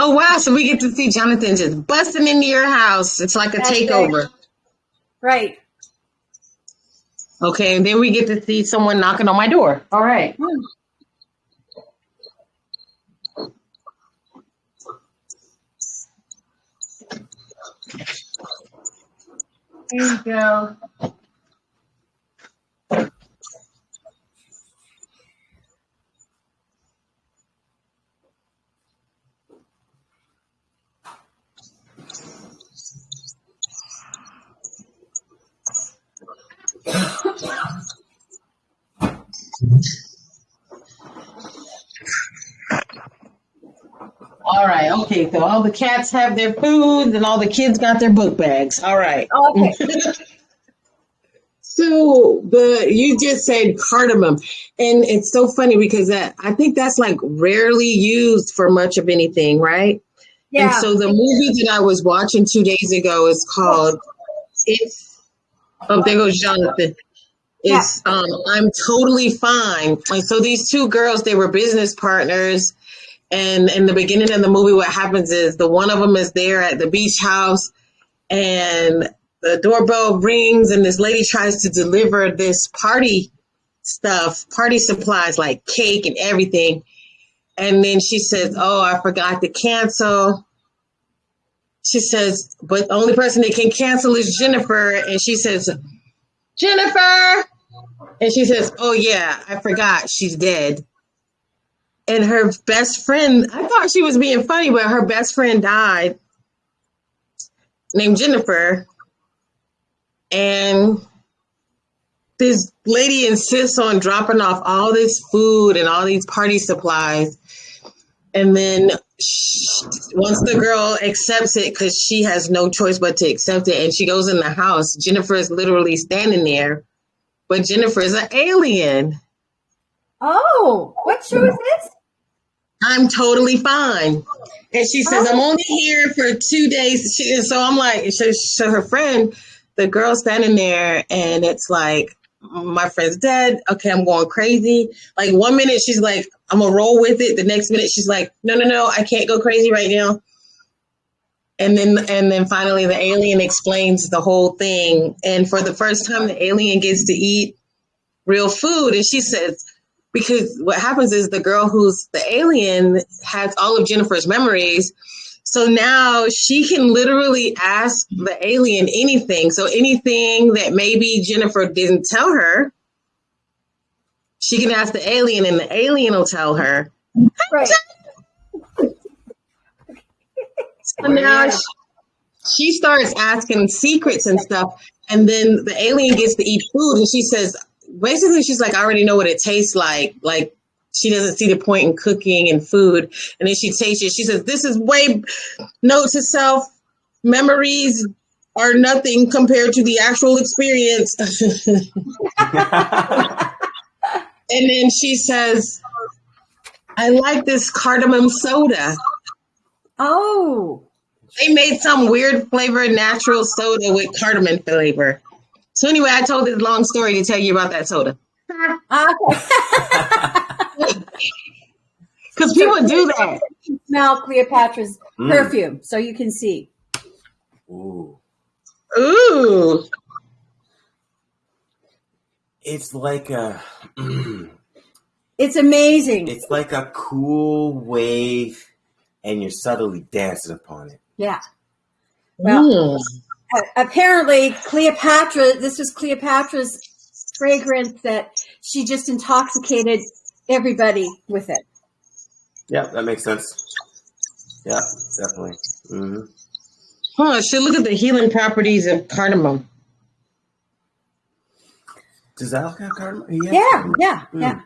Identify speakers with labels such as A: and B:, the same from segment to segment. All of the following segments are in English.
A: Oh wow! So we get to see Jonathan just busting into your house. It's like a
B: That's
A: takeover.
B: Right.
A: Okay, and then we get to see someone knocking on my door. All right.
B: Hmm.
A: Here you go. All right. Okay. So all the cats have their food, and all the kids got their book bags. All right.
B: Okay.
A: So the you just said cardamom, and it's so funny because that I think that's like rarely used for much of anything, right?
B: Yeah.
A: And so the movie that I was watching two days ago is called "It's." Oh, there goes Jonathan. It's um, I'm totally fine. And so these two girls, they were business partners, and in the beginning of the movie, what happens is the one of them is there at the beach house, and the doorbell rings, and this lady tries to deliver this party stuff, party supplies like cake and everything. And then she says, Oh, I forgot to cancel. She says, But the only person that can cancel is Jennifer. And she says, Jennifer. And she says, Oh, yeah, I forgot. She's dead. And her best friend, I thought she was being funny, but her best friend died named Jennifer. And this lady insists on dropping off all this food and all these party supplies. And then sh once the girl accepts it, because she has no choice but to accept it, and she goes in the house, Jennifer is literally standing there, but Jennifer is an alien.
B: Oh, what show is this?
A: I'm totally fine. And she says, I'm only here for two days. She, and so I'm like, so, so her friend, the girl standing there, and it's like, my friend's dead. Okay, I'm going crazy. Like one minute she's like, I'm gonna roll with it. The next minute she's like, no, no, no, I can't go crazy right now. And then and then finally the alien explains the whole thing. And for the first time the alien gets to eat real food. And she says, because what happens is the girl who's the alien has all of Jennifer's memories. So now she can literally ask the alien anything. So anything that maybe Jennifer didn't tell her, she can ask the alien and the alien will tell her.
B: Right.
A: So now she, she starts asking secrets and stuff. And then the alien gets to eat food and she says, basically, she's like, I already know what it tastes like. Like, she doesn't see the point in cooking and food. And then she tastes it. She says, This is way, note to self, memories are nothing compared to the actual experience. and then she says, I like this cardamom soda.
B: Oh.
A: They made some weird flavored natural soda with cardamom flavor. So anyway, I told this long story to tell you about that soda.
B: Okay.
A: Because people do that.
B: Smell Cleopatra's
C: Mm.
B: perfume, so you can see.
C: Ooh.
A: Ooh.
C: It's like a
B: It's amazing.
C: it's like a cool wave and you're subtly dancing upon it.
B: yeah. Well,
A: Mm.
B: apparently Cleopatra, this was Cleopatra's fragrance that she just intoxicated everybody with it.
C: Yeah, that makes sense. Yeah, definitely. hmm
A: Huh, so look at the healing properties of cardamom.
C: Does that have cardamom?
B: Yeah, yeah,
C: Mm.
B: yeah.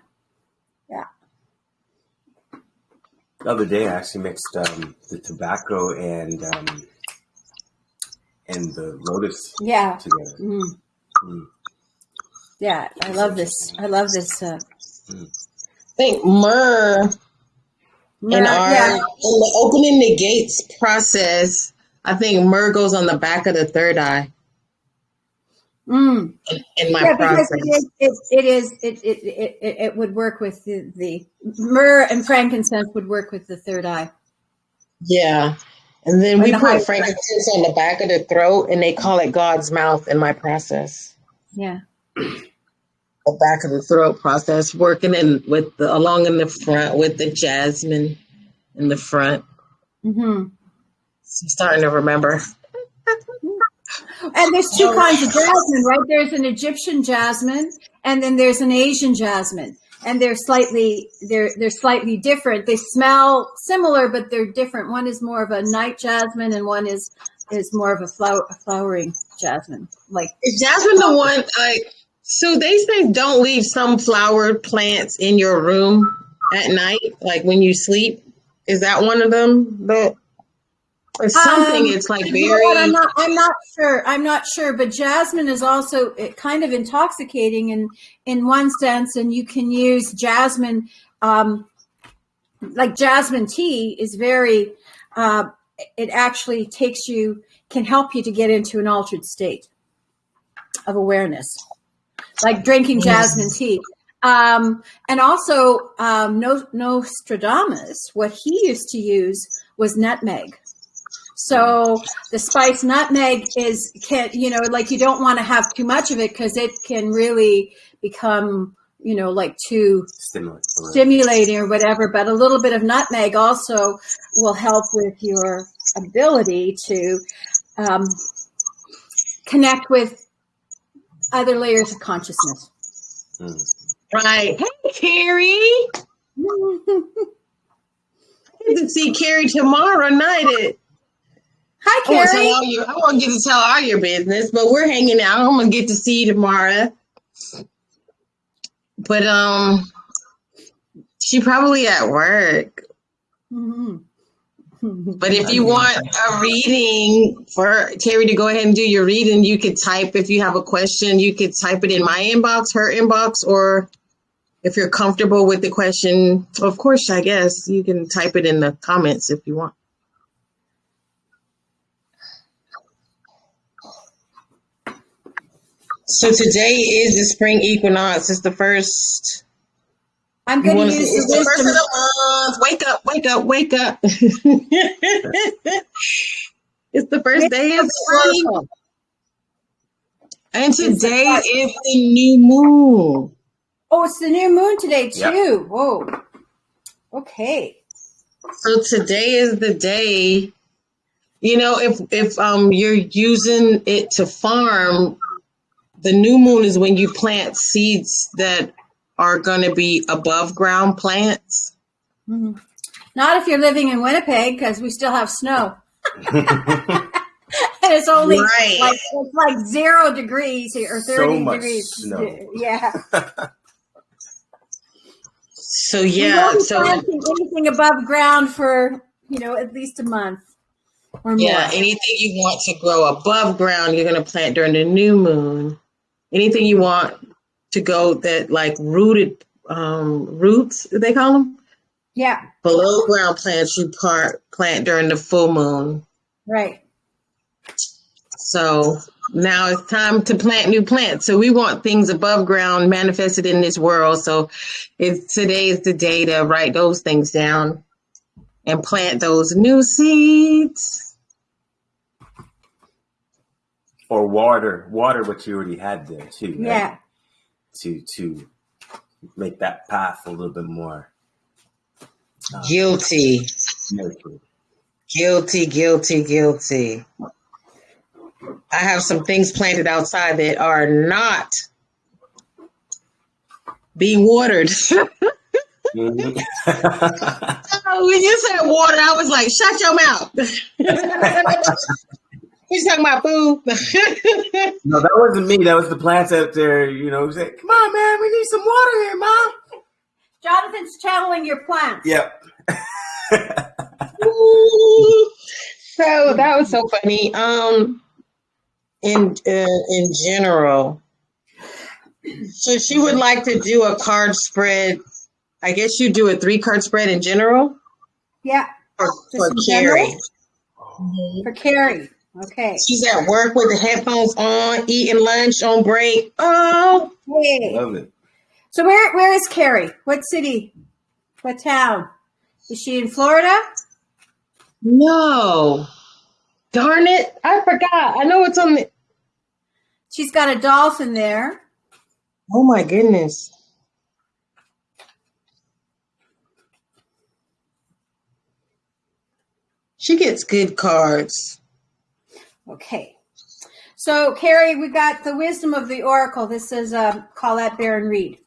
C: The other day, I actually mixed um, the tobacco and um, and the lotus
B: Yeah.
C: together.
B: Mm.
C: Mm.
B: Yeah, I love this. I love this. Uh,
A: I think myrrh in our
B: yeah,
A: in the opening the gates process, I think myrrh goes on the back of the third eye
B: mm.
A: in, in my
B: yeah, because
A: process.
B: it is, it, it is, it, it, it, it, it would work with the, the myrrh and frankincense would work with the third eye.
A: Yeah. And then
B: Or
A: we
B: the
A: put frankincense on the back of the throat, and they call it God's mouth in my process.
B: Yeah.
A: The back of the throat process, working in with the along in the front with the jasmine in the front.
B: Mm-hmm.
A: I'm starting to remember.
B: And there's two oh. kinds of jasmine, right? There's an Egyptian jasmine, and then there's an Asian jasmine, and they're slightly they're they're slightly different. They smell similar, but they're different. One is more of a night jasmine, and one is is more of a flower a flowering jasmine. Like
A: Is jasmine the one like so they say don't leave some flowered plants in your room at night, like when you sleep. Is that one of them? That or something
B: Um,
A: it's like
B: you know
A: very
B: I'm not. I'm not sure. I'm not sure. But jasmine is also kind of intoxicating in in one sense, and you can use jasmine. Um, like jasmine tea is very. Uh, it actually takes you can help you to get into an altered state of awareness, like drinking jasmine tea. Um, and also, um, no, Nostradamus, what he used to use was nutmeg. So the spice nutmeg is can you know like you don't want to have too much of it because it can really become you know like too
C: Stimulant.
B: stimulating or whatever. But a little bit of nutmeg also will help with your ability to um, connect with other layers of consciousness.
C: Mm.
A: right. Hey Carrie. Get to see Carrie tomorrow night at
B: Hi,
A: I won't,
B: Carrie.
A: your, I won't get to tell all your business, but we're hanging out. I'm gonna get to see you tomorrow. But um, she probably at work.
B: Mhm.
A: But if you want a reading for Terry to go ahead and do your reading, you could type if you have a question, you could type it in my inbox, her inbox, or if you're comfortable with the question, of course, I guess you can type it in the comments if you want. So today is the spring equinox. It's the first.
B: I'm going to use the
A: the first of the month. Wake up! Wake up! Wake up! it's the first day of spring. And today is the new moon.
B: Oh, it's the new moon today too.
C: Yep.
B: Whoa. Okay.
A: So today is the day. You know, if if um you're using it to farm, the new moon is when you plant seeds that are going to be above ground plants.
B: Mhm. Not if you're living in Winnipeg because we still have snow. and it's only
A: Right.
B: like it's like zero degrees here or
C: So
B: thirty
C: much
B: degrees.
C: snow.
B: Yeah.
A: So yeah, so
B: anything above ground for you know at least a month or more.
A: yeah, anything you want to grow above ground, you're going to plant during the new moon. Anything you want to go that like rooted um roots, they call them
B: yeah.
A: below ground plants, you part plant during the full moon.
B: Right.
A: So now it's time to plant new plants. So we want things above ground manifested in this world. So it's today is the day to write those things down and plant those new seeds.
C: Or water, water what you already had there too. right?
B: Yeah.
C: To to make that path a little bit more uh,
A: Guilty,
C: nurtured.
A: guilty, guilty, guilty. I have some things planted outside that are not being watered.
C: Mhm.
A: Oh, when you said water, I was like, shut your mouth. He's talking about food.
C: no, that wasn't me. That was the plants out there. You know, say, "Come on, man, we need some water here, mom."
B: Jonathan's channeling your plants.
C: Yep.
A: so that was so funny. Um, in uh, in general, so she would like to do a card spread. I guess you do a three card spread in general
B: Yeah.
A: for,
B: Just
A: for
B: in general?
A: Carrie.
B: For Carrie. Okay.
A: She's at work with the headphones on, eating lunch on break. Oh,
B: Hey.
C: Love it.
B: So where where is Carrie? What city? What town? Is she in Florida?
A: No. Darn it. I forgot. I know it's on the.
B: She's got a dolphin there.
A: Oh my goodness. She gets good cards.
B: Okay. So, Carrie, we got the wisdom of the oracle. This is uh, Colette Baron-Reid.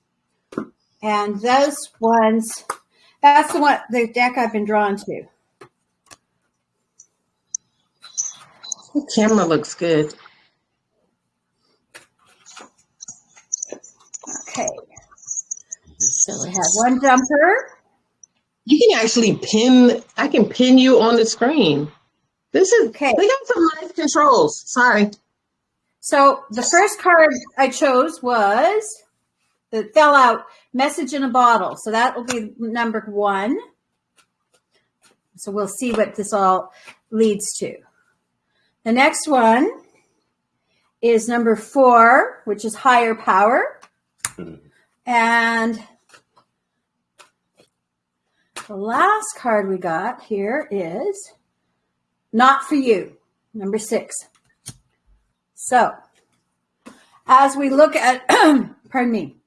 B: And those ones, that's the one, the deck I've been drawn to.
A: The camera looks good.
B: Okay. So we have one jumper.
A: You can actually pin, I can pin you on the screen. This is,
B: Okay.
A: we got some nice controls. Sorry.
B: So the first card I chose was the fell out message in a bottle. So that will be number one. So we'll see what this all leads to. The next one is number four, which is higher power. And the last card we got here is not for you, number six. So, as we look at, pardon me.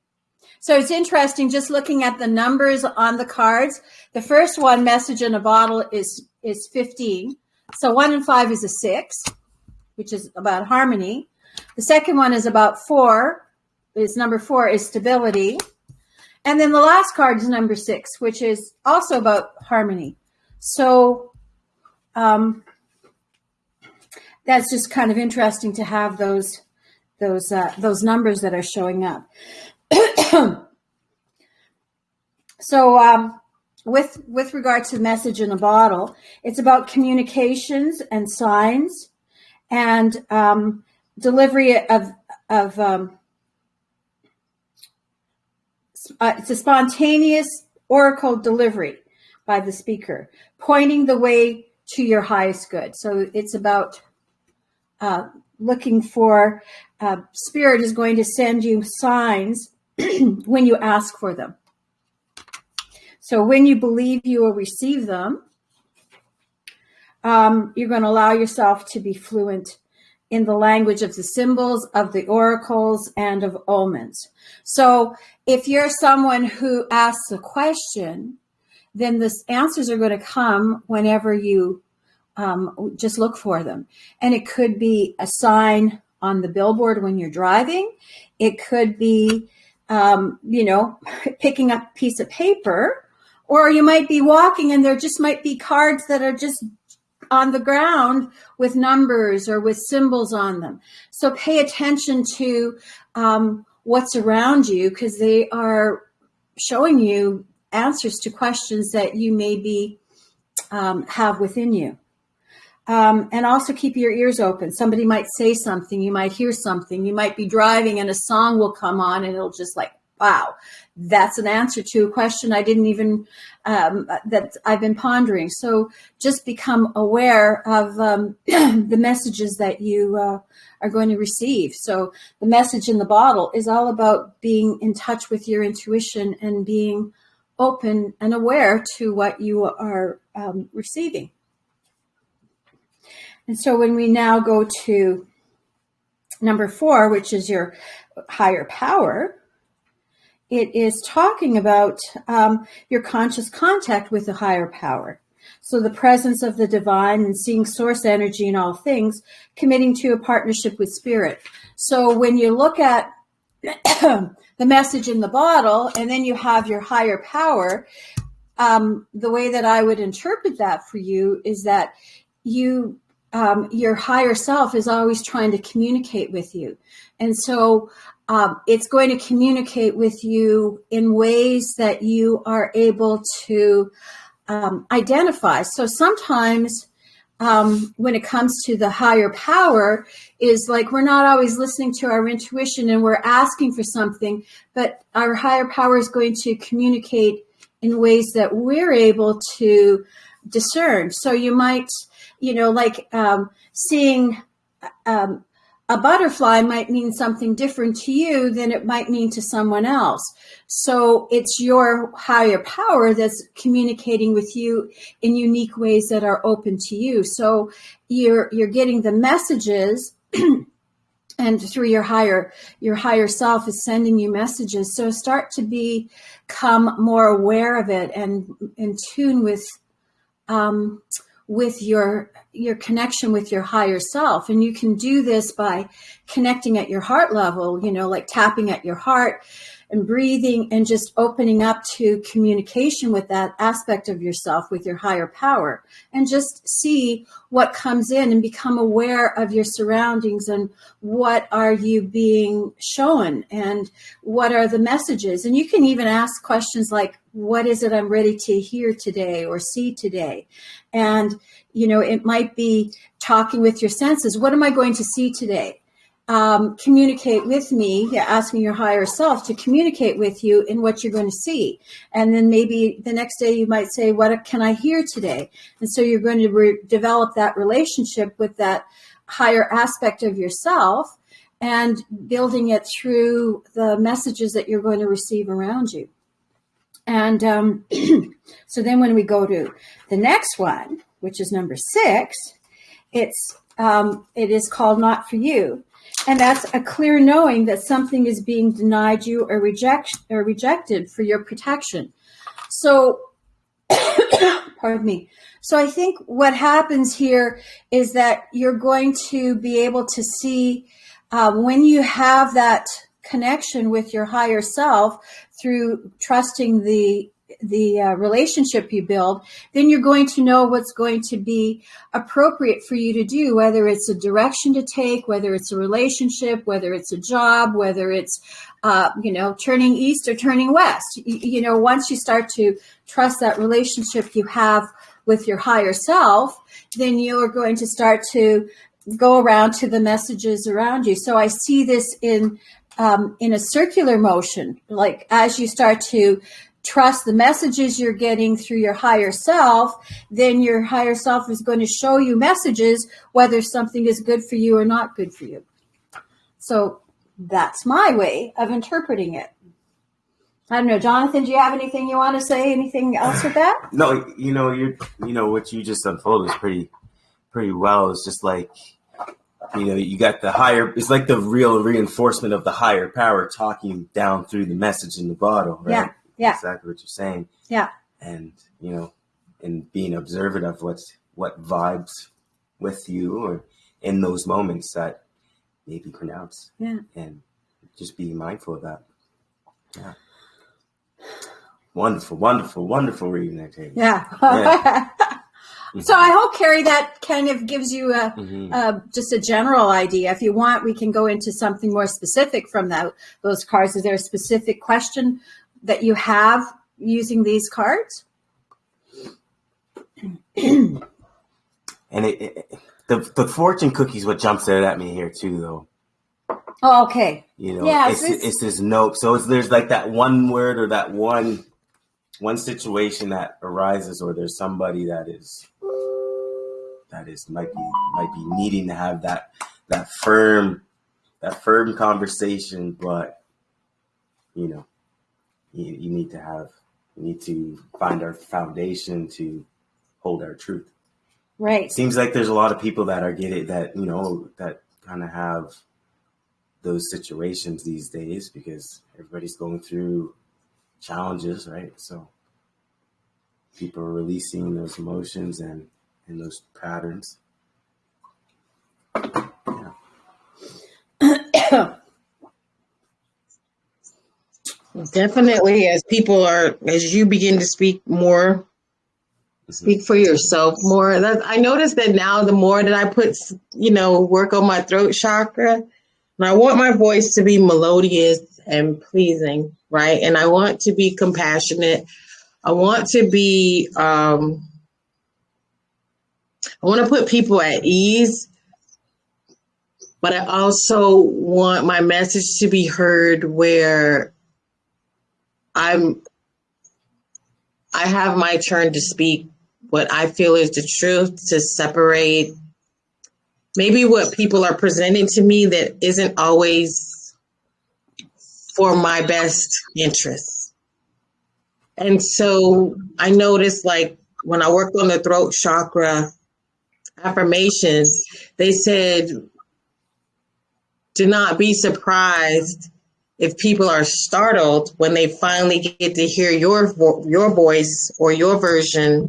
B: So it's interesting just looking at the numbers on the cards. The first one, message in a bottle, is is 15. So one and five is a six, which is about harmony. The second one is about four, is number four is stability. And then the last card is number six, which is also about harmony. So um, that's just kind of interesting to have those those uh, those numbers that are showing up. so um, with with regard to message in a bottle, it's about communications and signs and um, delivery of of um, uh, it's a spontaneous oracle delivery by the speaker, pointing the way to your highest good. So it's about uh, looking for uh, spirit is going to send you signs when you ask for them. So when you believe you will receive them, um, you're going to allow yourself to be fluent in the language of the symbols, of the oracles, and of omens. So if you're someone who asks a question, then the answers are going to come whenever you um, just look for them. And it could be a sign on the billboard when you're driving. It could be, um, you know, picking up a piece of paper, or you might be walking and there just might be cards that are just on the ground with numbers or with symbols on them. So pay attention to um, what's around you because they are showing you answers to questions that you maybe um, have within you. Um, and also keep your ears open. Somebody might say something, you might hear something, you might be driving and a song will come on and it'll just like, wow, that's an answer to a question I didn't even, um, that I've been pondering. So just become aware of um, the messages that you uh, are going to receive. So the message in the bottle is all about being in touch with your intuition and being open and aware to what you are um, receiving. And so when we now go to number four, which is your higher power, it is talking about um, your conscious contact with the higher power. So the presence of the divine and seeing source energy in all things, committing to a partnership with spirit. So when you look at the message in the bottle and then you have your higher power, um, the way that I would interpret that for you is that you um, your higher self is always trying to communicate with you. And so um, it's going to communicate with you in ways that you are able to um, identify. So sometimes um, when it comes to the higher power is like we're not always listening to our intuition and we're asking for something, but our higher power is going to communicate in ways that we're able to discern. So you might you know, like um, seeing um, a butterfly might mean something different to you than it might mean to someone else. So it's your higher power that's communicating with you in unique ways that are open to you. So you're you're getting the messages and through your higher your higher self is sending you messages. So start to be become more aware of it and in tune with um, with your your connection with your higher self. And you can do this by connecting at your heart level you know like tapping at your heart and breathing and just opening up to communication with that aspect of yourself with your higher power. And just see what comes in and become aware of your surroundings and what are you being shown and what are the messages. And you can even ask questions like what is it i'm ready to hear today or see today? And you know it might be talking with your senses. What am i going to see today um, communicate with me, asking your higher self to communicate with you in what you're going to see. And then maybe the next day you might say, What can I hear today? And so you're going to develop that relationship with that higher aspect of yourself and building it through the messages that you're going to receive around you. And um, so then when we go to the next one, which is number six, it's um, it is called not for you and that's a clear knowing that something is being denied you or reject or rejected for your protection. So, pardon me. So I think what happens here is that you're going to be able to see uh, when you have that connection with your higher self through trusting the the uh, relationship you build, then you're going to know what's going to be appropriate for you to do, whether it's a direction to take, whether it's a relationship, whether it's a job, whether it's, uh, you know, turning east or turning west. You, you know, once you start to trust that relationship you have with your higher self, then you're going to start to go around to the messages around you. So I see this in um, in a circular motion, like as you start to trust the messages you're getting through your higher self, then your higher self is going to show you messages whether something is good for you or not good for you. So that's my way of interpreting it. I don't know, Jonathan. Do you have anything you want to say? Anything else with that?
C: No, you know, you're, you know, what you just unfolded is pretty, pretty well. It's just like, you know, you got the higher. It's like the real reinforcement of the higher power talking down through the message in the bottle, right?
B: Yeah yeah.
C: exactly what you're saying.
B: Yeah.
C: And, you know, and being observant of what's what vibes with you or in those moments that may be pronounced.
B: Yeah.
C: And just being mindful of that. Yeah. Wonderful, wonderful, wonderful reading that, Katie.
B: Yeah. yeah. so I hope, Carrie, that kind of gives you a, mm-hmm. a, just a general idea. If you want, we can go into something more specific from that, those cards. Is there a specific question that you have using these cards.
C: and it, it, the the fortune cookie is what jumps out at me here too, though.
B: Oh, okay.
C: You know, yeah, it's, it's, it's this note. So it's, there's like that one word or that one one situation that arises, or there's somebody that is that is might be might be needing to have that that firm that firm conversation, but you know, you, you need to have we need to find our foundation to hold our truth.
B: Right.
C: Seems like there's a lot of people that are getting that, you know, that kind of have those situations these days because everybody's going through challenges, right? So people are releasing those emotions and, and those patterns.
A: Yeah. Definitely, as people are, as you begin to speak more, mm-hmm. speak for yourself more. That I notice that now, the more that I put, you know, work on my throat chakra, and I want my voice to be melodious and pleasing, right? And I want to be compassionate. I want to be, um, I want to put people at ease, but I also want my message to be heard where I'm I have my turn to speak what I feel is the truth to separate maybe what people are presenting to me that isn't always for my best interests. And so I noticed like when I worked on the throat chakra affirmations, they said, do not be surprised if people are startled when they finally get to hear your your voice or your version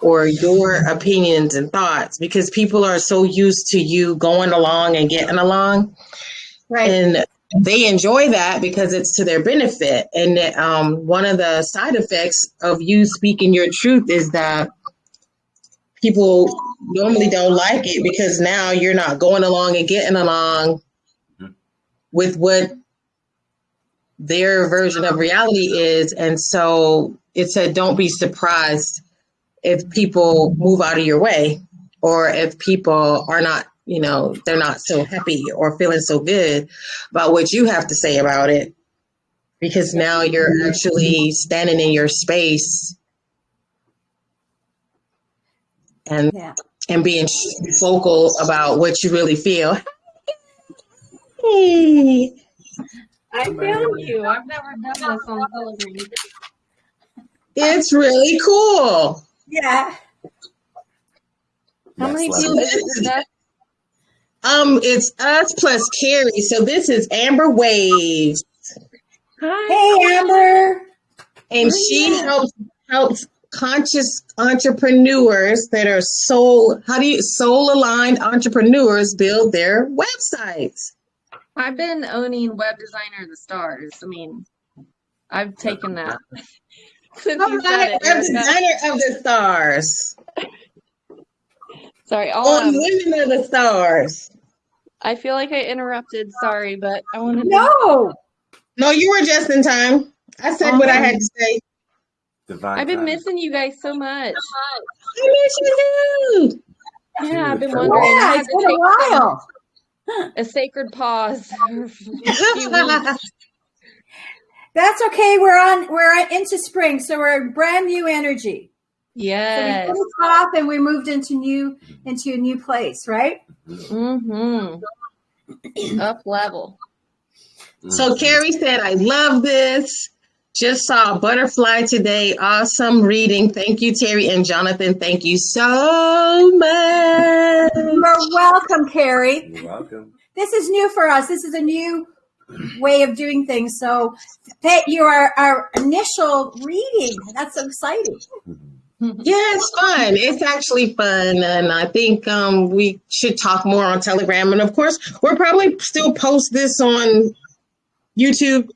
A: or your opinions and thoughts because people are so used to you going along and getting along. Right. And they enjoy that because it's to their benefit. And um, one of the side effects of you speaking your truth is that people normally don't like it because now you're not going along and getting along mm-hmm. with what their version of reality is. And so it said, don't be surprised if people move out of your way or if people are not, you know, they're not so happy or feeling so good about what you have to say about it. Because now you're actually standing in your space and yeah. and being vocal about what you really feel.
D: Hey. I feel you. I've never done this on television.
A: It's really cool.
B: Yeah.
D: How many people is that?
A: Um, it's us plus Carrie. So this is Amber Waves.
B: Hi. Hey, Amber.
A: And she helps helps conscious entrepreneurs that are soul how do you soul aligned entrepreneurs build their websites.
D: I've been owning web designer of the stars. I mean, I've taken that.
A: Since you said it, web designer of the stars.
D: Sorry,
A: all um, women of the stars.
D: I feel like I interrupted. Sorry, but I want to.
B: No,
A: no, you were just in time. I said what I had to say.
D: Divine I've been time. missing you guys so much.
A: I miss you
D: too. Yeah, I've been wondering.
B: Yeah, it's been a while
D: a sacred pause.
B: That's okay. We're on. We're into spring, so we're brand new energy.
D: Yes.
B: So we off and we moved into new into a new place, right?
D: Mm-hmm. Up level.
A: So Carrie said, "I love this." Just saw a butterfly today. Awesome reading. Thank you, Terry and Jonathan. Thank you so much.
B: You're welcome, Carrie.
C: You're welcome.
B: This is new for us. This is a new way of doing things. So that you are our initial reading. That's so exciting.
A: Yeah, it's fun. It's actually fun, and I think um, we should talk more on Telegram. And of course, we'll probably still post this on YouTube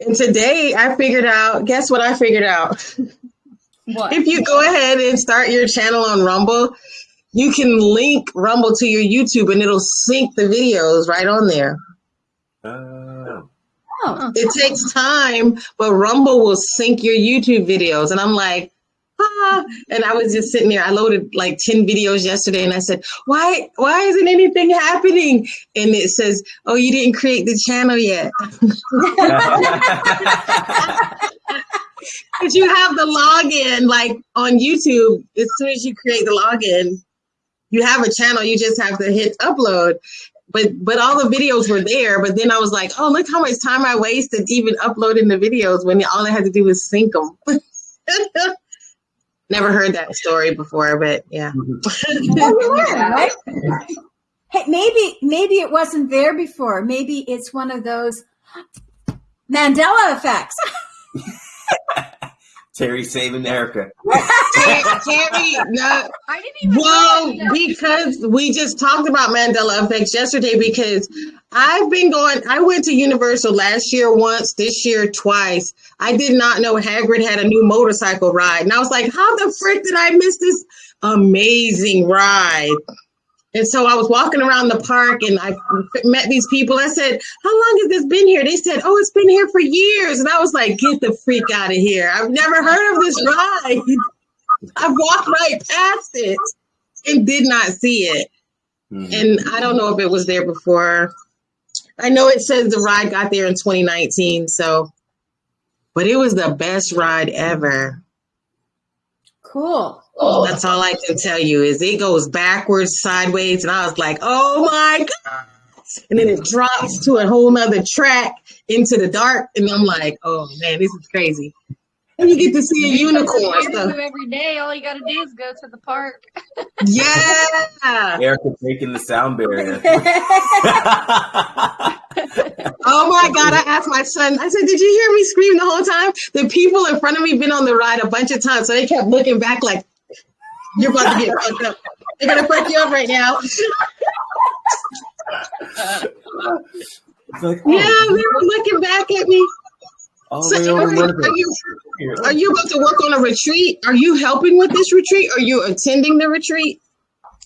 A: and today I figured out, guess what I figured out?
D: What?
A: if you go ahead and start your channel on Rumble, you can link Rumble to your YouTube and it'll sync the videos right on there.
C: Oh.
A: oh. It takes time, but Rumble will sync your YouTube videos. And I'm like, ah. And I was just sitting there. I loaded like 10 videos yesterday and I said, why, why isn't anything happening? And it says, oh, you didn't create the channel yet. Because you have the login like on YouTube. As soon as you create the login, you have a channel. You just have to hit upload. But but all the videos were there. But then I was like, oh, look how much time I wasted even uploading the videos when all I had to do was sync them. Never heard that story before, but yeah. Mm-hmm.
B: right? Hey, maybe maybe it wasn't there before. Maybe it's one of those Mandela effects.
C: Terry saving Erica.
A: Terry, no. I didn't even well, because we just talked about Mandela effects yesterday because I've been going, I went to Universal last year once, this year twice. I did not know Hagrid had a new motorcycle ride. And I was like, how the frick did I miss this amazing ride? And so I was walking around the park and I met these people. I said, How long has this been here? They said, Oh, it's been here for years. And I was like, Get the freak out of here. I've never heard of this ride. I walked right past it and did not see it. Mm-hmm. And I don't know if it was there before. I know it says the ride got there in 2019. So, but it was the best ride ever.
B: Cool. Oh.
A: That's all I can tell you is it goes backwards, sideways, and I was like, oh my god! And then it drops to a whole nother track into the dark, and I'm like, oh man, this is crazy. And you get to see a unicorn. So,
D: every day. All you got to do is go to the park.
A: yeah.
C: Erica taking the sound barrier.
A: Oh my god! I asked my son. I said, "Did you hear me scream the whole time?" The people in front of me been on the ride a bunch of times, so they kept looking back like, "You're about to get fucked up. They're gonna fuck you up right now."
C: It's like,
A: Yeah,
C: oh,
A: they were looking back at me.
C: all
A: So,
C: the way over
A: Eric,
C: to
A: are you are you about to work on a retreat? Are you helping with this retreat? Are you attending the retreat?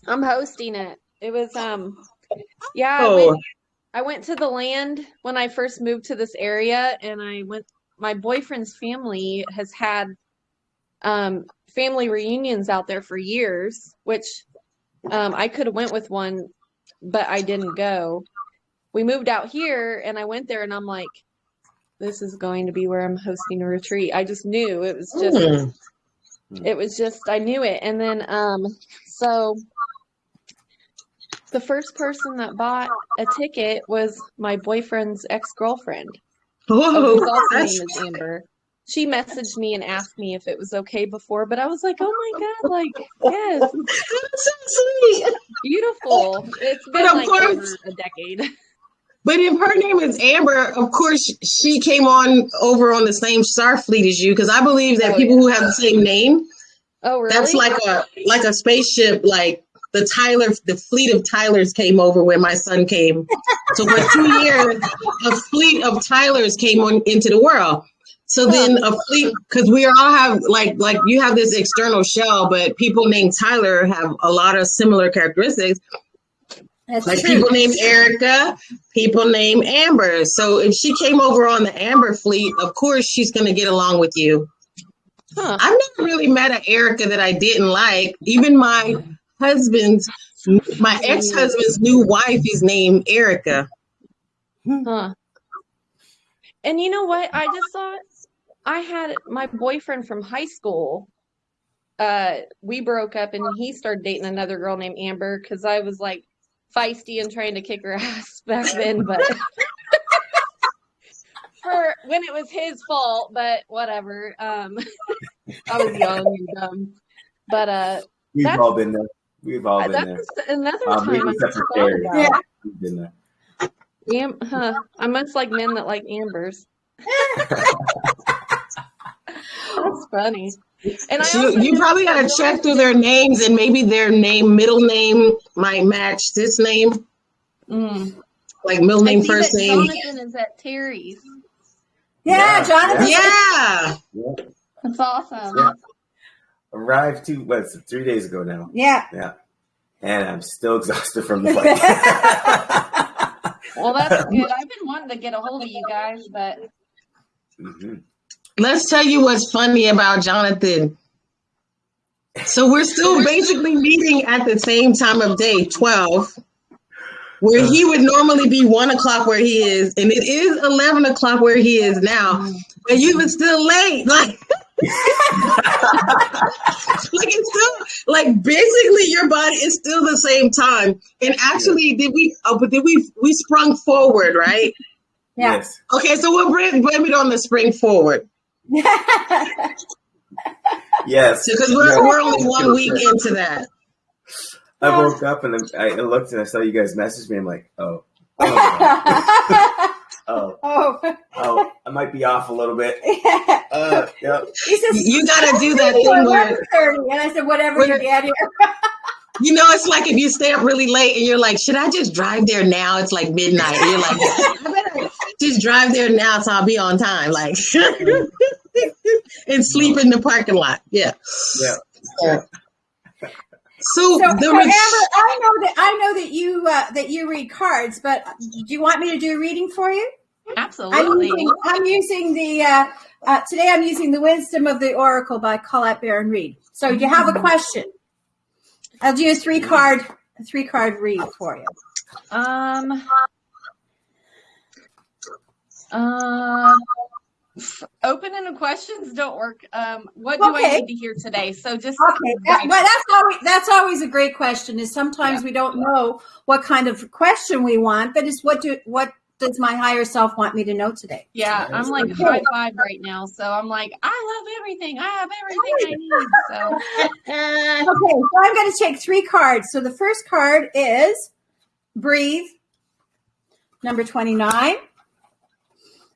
D: I'm hosting it. It was um, yeah. I
A: Oh,
D: went, I went to the land when I first moved to this area, and I went. My boyfriend's family has had um family reunions out there for years, which um I could have went with one, but I didn't go. We moved out here, and I went there, and I'm like, this is going to be where I'm hosting a retreat. I just knew it was just
A: hmm.
D: it was just I knew it. And then um so the first person that bought a ticket was my boyfriend's ex-girlfriend,
A: Whoa,
D: whose also name
A: that's
D: is Amber. She messaged me and asked me if it was okay before, but I was like, "Oh my God, like, yes,
A: that's so sweet.
D: beautiful." It's been
A: But of
D: like
A: course-
D: a decade.
A: But if her name is Amber, of course she came on over on the same Starfleet as you, because I believe that
D: Oh,
A: people who have the same name,
D: Oh, really?
A: that's like a like a spaceship, like the Tyler, the fleet of Tylers came over where my son came. So for two years, a fleet of Tylers came on into the world. So then a fleet, because we all have like like you have this external shell, but people named Tyler have a lot of similar characteristics.
B: That's
A: Like
B: true.
A: people named Erica, people named Amber. So if she came over on the Amber fleet, of course she's gonna get along with you.
D: Huh.
A: I've never really met an Erica that I didn't like. Even my husband's, my ex-husband's new wife is named Erica.
D: Huh. And you know what? I just thought I had my boyfriend from high school. Uh, we broke up and he started dating another girl named Amber because I was like feisty and trying to kick her ass back then, but for when it was his fault, but whatever. Um, I was young and dumb. But uh,
C: We've all been there. We've all been
D: that
C: there.
D: another
C: Um,
D: time I
C: except
D: thought about.
B: Yeah.
C: We've been there.
D: Am- huh. I must like men that like ambers. That's funny. And I
A: So
D: also
A: you probably
D: that
A: gotta check through their names and maybe their name, middle name might match this name,
D: Mm.
A: like middle name, first
D: that
A: name.
D: Jonathan is at Terry's.
B: yeah,
C: Yeah.
B: Jonathan.
A: Yeah.
C: Yeah.
D: That's awesome.
C: Yeah. Arrived two, what's it, three days ago now.
B: Yeah.
C: Yeah. And I'm still exhausted from the flight.
D: Well, that's good. I've been wanting to get a hold of you guys, but
C: hmm
A: Let's tell you what's funny about Jonathan. So we're still basically meeting at the same time of day, 12, where he uh. would normally be one o'clock where he is, and it is 11 o'clock where he is now, mm. but you were still late. Like, like it's still like basically your body is still the same time. And actually, did we? Oh, but did we? We sprung forward, right?
C: Yes.
A: Okay, so we'll blame, blame it on the spring forward
C: Yes.
A: because we're,
C: Yeah.
A: we're only one week into that.
C: I woke up and I I looked and I saw you guys message me. I'm like, oh, oh, oh,
B: oh.
C: oh, I might be off a little bit.
B: Yeah.
C: Uh, yeah.
B: He says,
A: You gotta do that thing where
B: And I said, whatever, you daddy.
A: you know it's like if you stay up really late and you're like, should I just drive there now? It's like midnight. And you're like, I better just drive there now so I'll be on time. Like and sleep in the parking lot. Yeah.
C: Yeah.
A: So,
B: So, so
A: ret-
B: Amber, I know that I know that you uh, that you read cards, but do you want me to do a reading for you? I'm
D: absolutely.
B: using, I'm using the uh, uh, today. I'm using the Wisdom of the Oracle by Colette Baron-Reid. So you have a question. I'll do a three card a three card read for you.
D: Um. Uh. Open-ended questions don't work. Um, what do I need to hear today? So just
B: Okay, that, but that's always, that's always a great question. Is sometimes we don't know what kind of question we want, but it's what do what does my higher self want me to know today?
D: yeah, I'm like high five right now. So I'm like, I love everything. I have everything I need. So
B: Okay, so I'm going to take three cards. So the first card is breathe, number 29.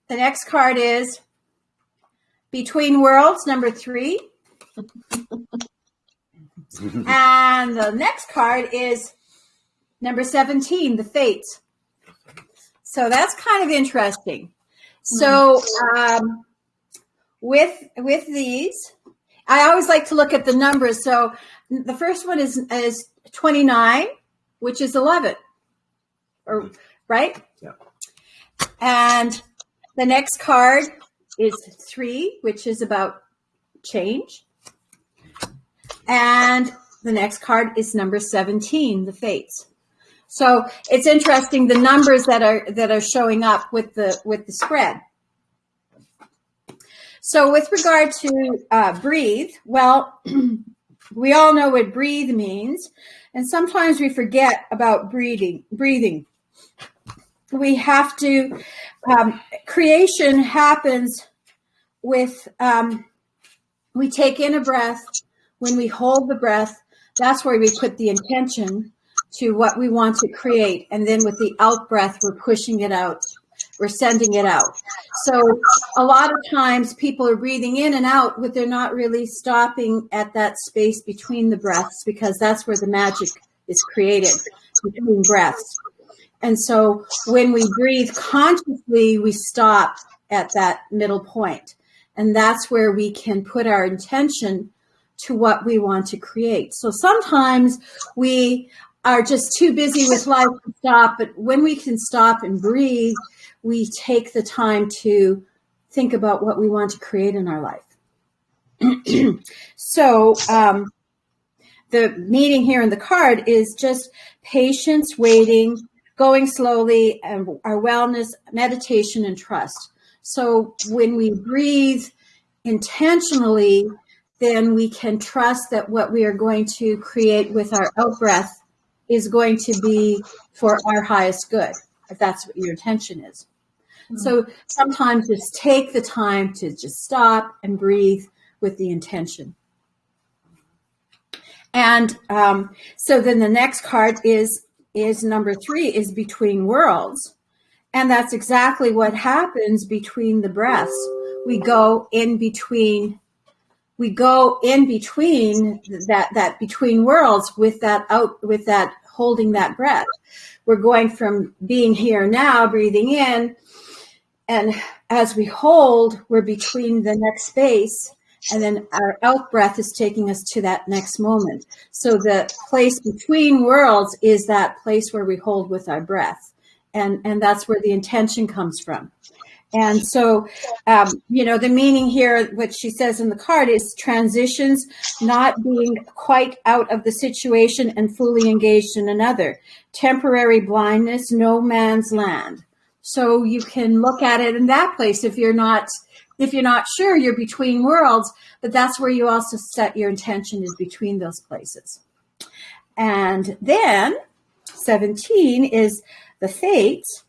B: The next card is between worlds, number three. and the next card is number 17, the fates. So that's kind of interesting. So um, with with these, I always like to look at the numbers. So the first one is is 29, which is 11. Or right?
C: Yeah.
B: And the next card is 3, which is about change. And the next card is number 17, the fates. So it's interesting the numbers that are that are showing up with the with the spread. So with regard to uh, breathe, well, we all know what breathe means, and sometimes we forget about breathing. Breathing. We have to. Um, creation happens with. Um, we take in a breath. When we hold the breath, that's where we put the intention to what we want to create, and then with the out breath, we're pushing it out we're sending it out. So a lot of times people are breathing in and out, but they're not really stopping at that space between the breaths because that's where the magic is created between breaths. And so when we breathe consciously, we stop at that middle point. And that's where we can put our intention to what we want to create. So sometimes we are just too busy with life to stop, but when we can stop and breathe, we take the time to think about what we want to create in our life. so, um, the meaning here in the card is just patience, waiting, going slowly, and our wellness, meditation, and trust. So, when we breathe intentionally, then we can trust that what we are going to create with our out breath is going to be for our highest good, if that's what your intention is. So sometimes just take the time to just stop and breathe with the intention. And um, so then the next card is is number three is between worlds, and that's exactly what happens between the breaths. We go in between. We go in between that that between worlds with that out with that holding that breath. We're going from being here now, breathing in, and as we hold, we're between the next space, and then our out breath is taking us to that next moment. So the place between worlds is that place where we hold with our breath, and and that's where the intention comes from. And so, um, you know, the meaning here, what she says in the card is transitions, not being quite out of the situation and fully engaged in another. Temporary blindness, no man's land. So you can look at it in that place if you're not if you're not sure you're between worlds, but that's where you also set your intention is between those places. And then 17 is the fates.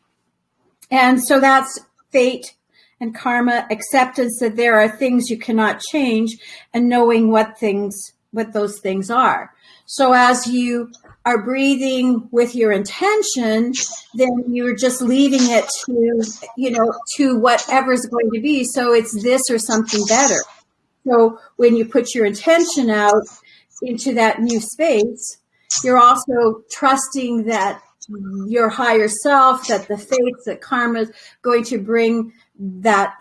B: And so that's fate and karma, acceptance that there are things you cannot change and knowing what things what those things are. So as you are breathing with your intention, then you're just leaving it to, you know, to whatever's going to be. So it's this or something better. So when you put your intention out into that new space, you're also trusting that your higher self, that the fates, that karma is going to bring that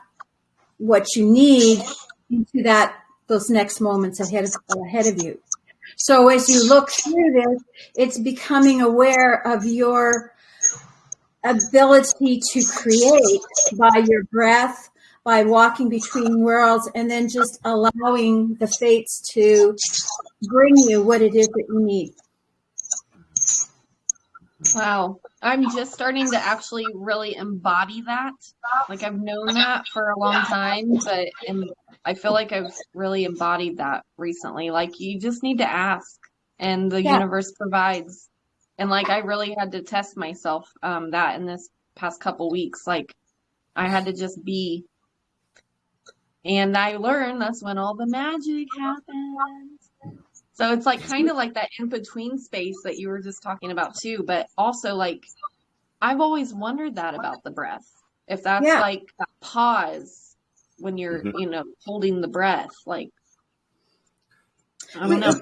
B: what you need into that those next moments ahead of ahead of you. So as you look through this, it's becoming aware of your ability to create by your breath, by walking between worlds, and then just allowing the fates to bring you what it is that you need.
D: Wow. I'm just starting to actually really embody that. Like I've known that for a long time, but I feel like I've really embodied that recently. Like you just need to ask and the
B: Yeah.
D: universe provides. And like I really had to test myself um that in this past couple weeks. Like I had to just be and I learned that's when all the magic happens. So it's like kind of like that in between space that you were just talking about too, but also like I've always wondered that about the breath. If that's
B: Yeah.
D: like that pause when you're,
C: Mhm.
D: you know, holding the breath, like I don't know.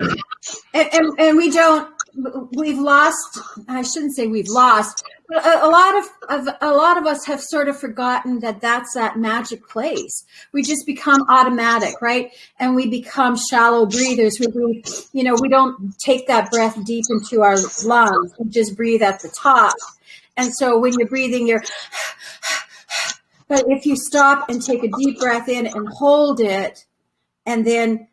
B: and, and, and we don't we've lost i shouldn't say we've lost but a, a lot of, of a lot of us have sort of forgotten that that's that magic place. We just become automatic right? And we become shallow breathers. We, we you know we don't take that breath deep into our lungs. We just breathe at the top. And so when you're breathing you're but if you stop and take a deep breath in and hold it and then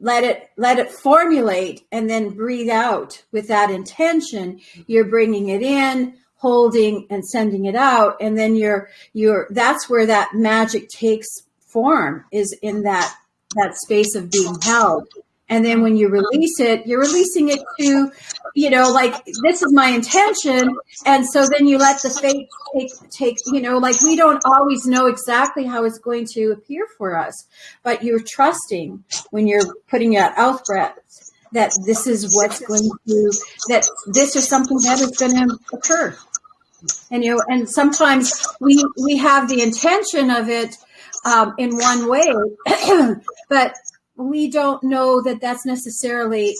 B: let it let it formulate and then breathe out with that intention you're bringing it in holding and sending it out. And then you're you're that's where that magic takes form is in that that space of being held and then when you release it you're releasing it to you know like this is my intention. And so then you let the fate take take you know like we don't always know exactly how it's going to appear for us but you're trusting when you're putting out out breath that this is what's going to that this is something that is going to occur. And you know and sometimes we we have the intention of it um, in one way but we don't know that that's necessarily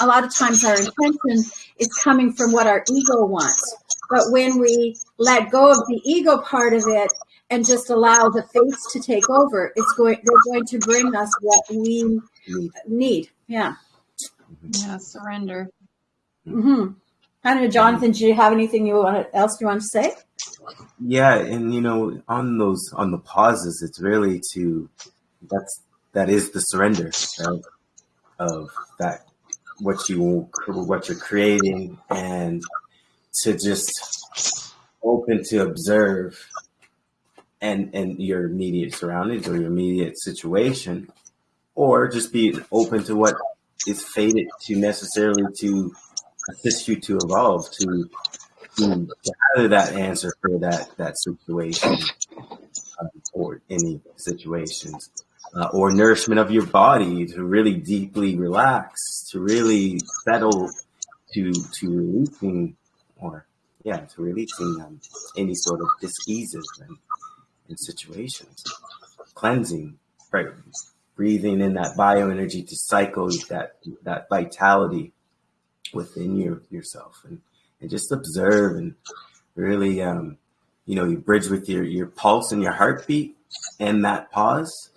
B: a lot of times our intention is coming from what our ego wants but when we let go of the ego part of it and just allow the fates to take over it's going they're going to bring us what we
C: Need.
B: need yeah
D: Yeah, surrender.
B: Mm -hmm. i don't know jonathan do you have anything you want else you want to say
C: Yeah, and you know, on those on the pauses, it's really to that's that is the surrender of, of that what you what you're creating and to just open to observe and and your immediate surroundings or your immediate situation or just be open to what is fated to necessarily to assist you to evolve to to gather that answer for that that situation um, or any situations uh, or nourishment of your body to really deeply relax to really settle to to releasing or yeah to releasing um, any sort of diseases and, and situations. Cleansing right breathing in that bioenergy to cycle that that vitality within your yourself and and just observe and really um you know you bridge with your your pulse and your heartbeat and that pause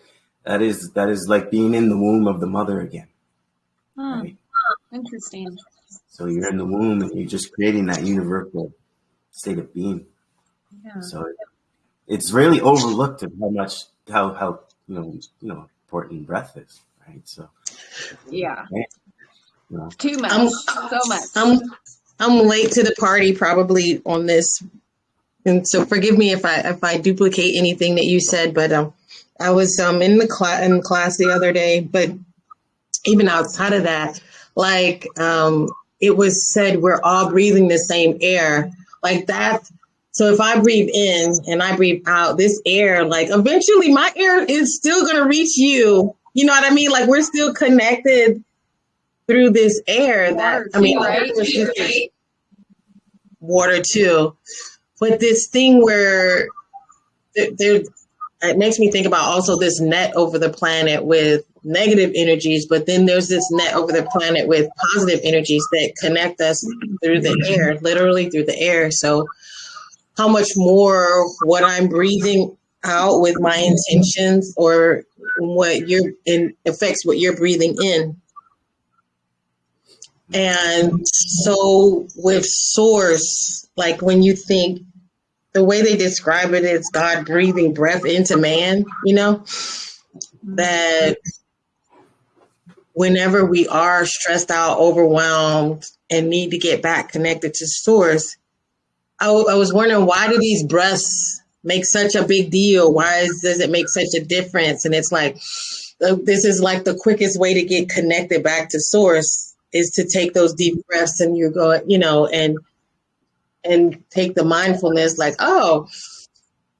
C: that is that is like being in the womb of the mother again
D: Hmm,
C: right
D: interesting.
C: so you're in the womb and you're just creating that universal state of being
D: Yeah.
C: so it's really overlooked of how much how how you know you know important breath is right so
D: Yeah.
C: you know
D: Too much.
A: I'm-
D: so much.
A: I'm I'm late to the party probably on this, and so forgive me if I if I duplicate anything that you said. But um, I was um in the class in class the other day, but even outside of that, like um, it was said we're all breathing the same air, like that. So if I breathe in and I breathe out, this air, like eventually my air is still gonna reach you. You know what I mean? Like we're still connected through this air that I mean,
D: right?
A: water too. But this thing where there, it makes me think about also this net over the planet with negative energies, but then there's this net over the planet with positive energies that connect us through the air, literally through the air. So, how much more what I'm breathing out with my intentions or what you're in affects what you're breathing in. And so with source, like when you think the way they describe it is God breathing breath into man, you know, that whenever we are stressed out, overwhelmed, and need to get back connected to source, I, was wondering why do these breaths make such a big deal? Why is, does it make such a difference? And it's like, uh, this is like the quickest way to get connected back to source is to take those deep breaths and you're going, you know, and and take the mindfulness like, oh,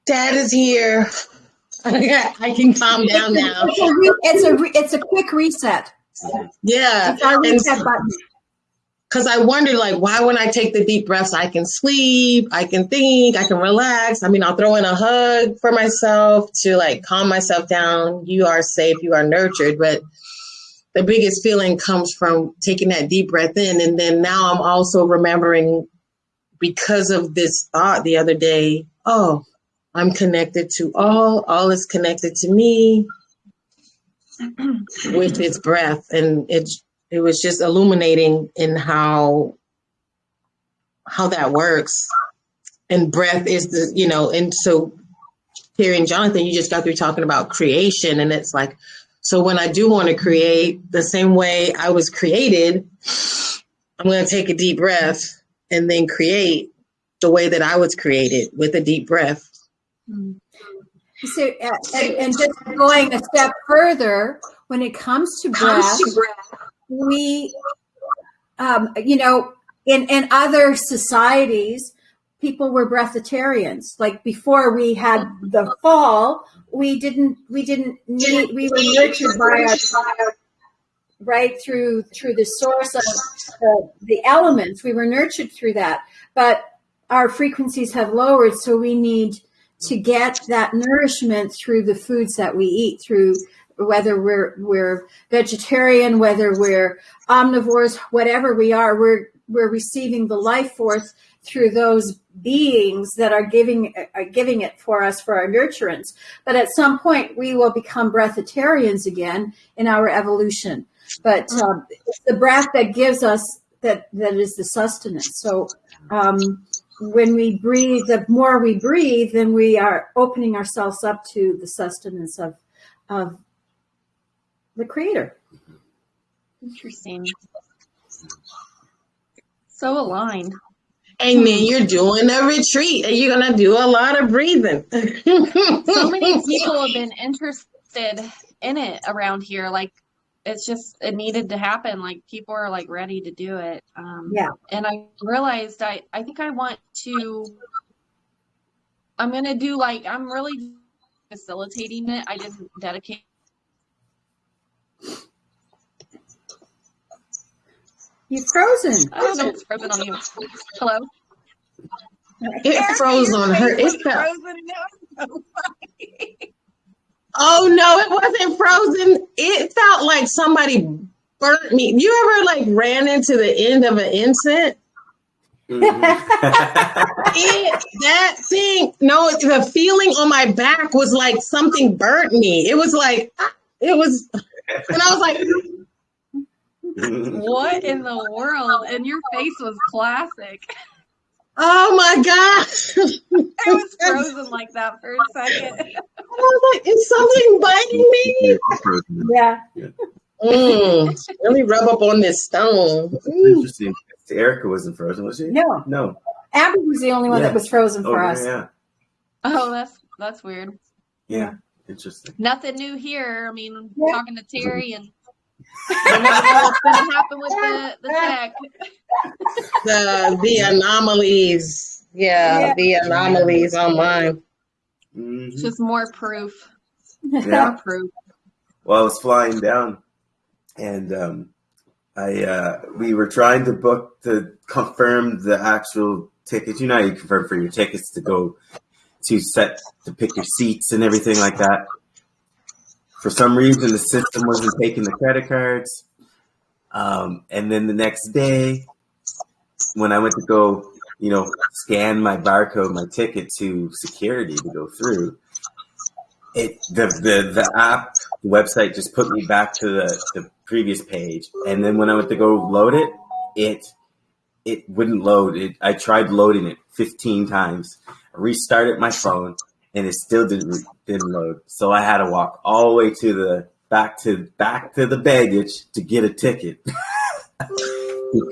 A: dad is here. I can calm down now.
B: It's a, re- it's a, re- it's a quick reset.
A: Yeah.
B: Reset button.
A: because I wonder like, why when I take the deep breaths, I can sleep, I can think, I can relax. I mean, I'll throw in a hug for myself to like calm myself down. You are safe, you are nurtured. But the biggest feeling comes from taking that deep breath in. And then now I'm also remembering because of this thought the other day, oh, I'm connected to all, all is connected to me with its breath. And it it was just illuminating in how how that works. And breath is the, you know, and so Terry and Jonathan, you just got through talking about creation, and it's like, so when I do want to create the same way I was created, I'm going to take a deep breath and then create the way that I was created with a deep breath.
B: So, uh, and, and just going a step further, when it comes to breath, we, um, you know, in, in other societies, people were breatharians. Like before we had the fall, we didn't, we didn't need, we were nurtured by our, right through, through the source of the, the elements. We were nurtured through that, but our frequencies have lowered. So we need to get that nourishment through the foods that we eat through whether we're we're vegetarian whether we're omnivores whatever we are we're we're receiving the life force through those beings that are giving are giving it for us for our nurturance but at some point we will become breatharians again in our evolution but um, it's the breath that gives us that that is the sustenance so um, when we breathe, the more we breathe, then we are opening ourselves up to the sustenance of of the creator.
D: Interesting. So aligned.
A: And then you're doing a retreat and you're going to do a lot of breathing.
D: So many people have been interested in it around here. Like it's just it needed to happen. Like people are like ready to do it. Um,
B: Yeah.
D: And I realized I I think I want to. I'm gonna do like I'm really facilitating it. I didn't dedicate.
B: you're frozen.
D: I don't know what's frozen on you. Hello.
A: It froze on her. It felt,
D: frozen now. So funny.
A: Oh no, it wasn't frozen. It felt like somebody burnt me. You ever like ran into the end of an incense? It, that thing, no, the feeling on my back was like something burnt me. It was like, ah, it was, and I was like,
D: What in the world? And your face was classic.
A: Oh my gosh.
D: It was frozen like that for a second.
A: I was like, is something biting me?
B: Yeah.
A: Mm, let me rub up on this stone. Mm.
C: Interesting. Erica wasn't frozen, was she?
B: No,
C: No.
B: Abby was the only one
C: Yeah.
B: that was frozen
C: Oh,
B: for
C: yeah,
B: us.
C: yeah.
D: Oh, that's that's weird.
C: Yeah. Interesting.
D: Nothing new here. I mean,
B: Yeah.
D: talking to Terry and you never know what's gonna happen with the, the tech.
A: The the anomalies. Yeah,
B: Yeah.
A: the anomalies online.
C: Mhm.
D: It's just more proof.
C: Yeah.
D: More proof.
C: Well, I was flying down, and um, I uh, we were trying to book to confirm the actual tickets. You know, how you confirm for your tickets to go to set to pick your seats and everything like that. For some reason, the system wasn't taking the credit cards, um, and then the next day, when I went to go, you know, scan my barcode, my ticket to security to go through, it the the the app the website just put me back to the, the previous page. And then when i went to go load it it it wouldn't load. It i tried loading it 15 times. I restarted my phone and it still didn't didn't load so i had to walk all the way to the back to back to the baggage to get a ticket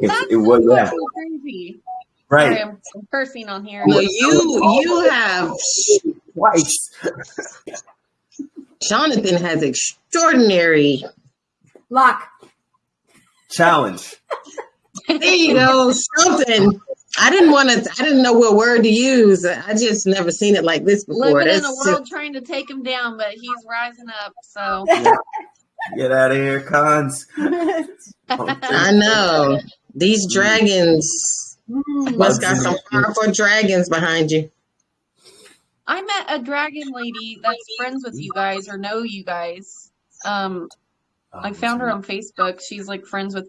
D: That's
C: it was yeah,
D: crazy.
C: Right.
D: I'm, I'm cursing on here.
A: No, you you have
C: Twice.
A: Jonathan has extraordinary.
B: Luck.
C: Challenge.
A: There you go, something. I didn't want to. I didn't know what word to use. I just never seen it like this before.
D: Living in a
A: That's
D: world trying to take him down, but he's rising up. So
C: Get out of here, cons.
A: I know these dragons
B: Mm.
A: must got some powerful dragons behind you.
D: I met a dragon lady that's friends with you guys or know you guys. Um, I found her on Facebook. She's like friends with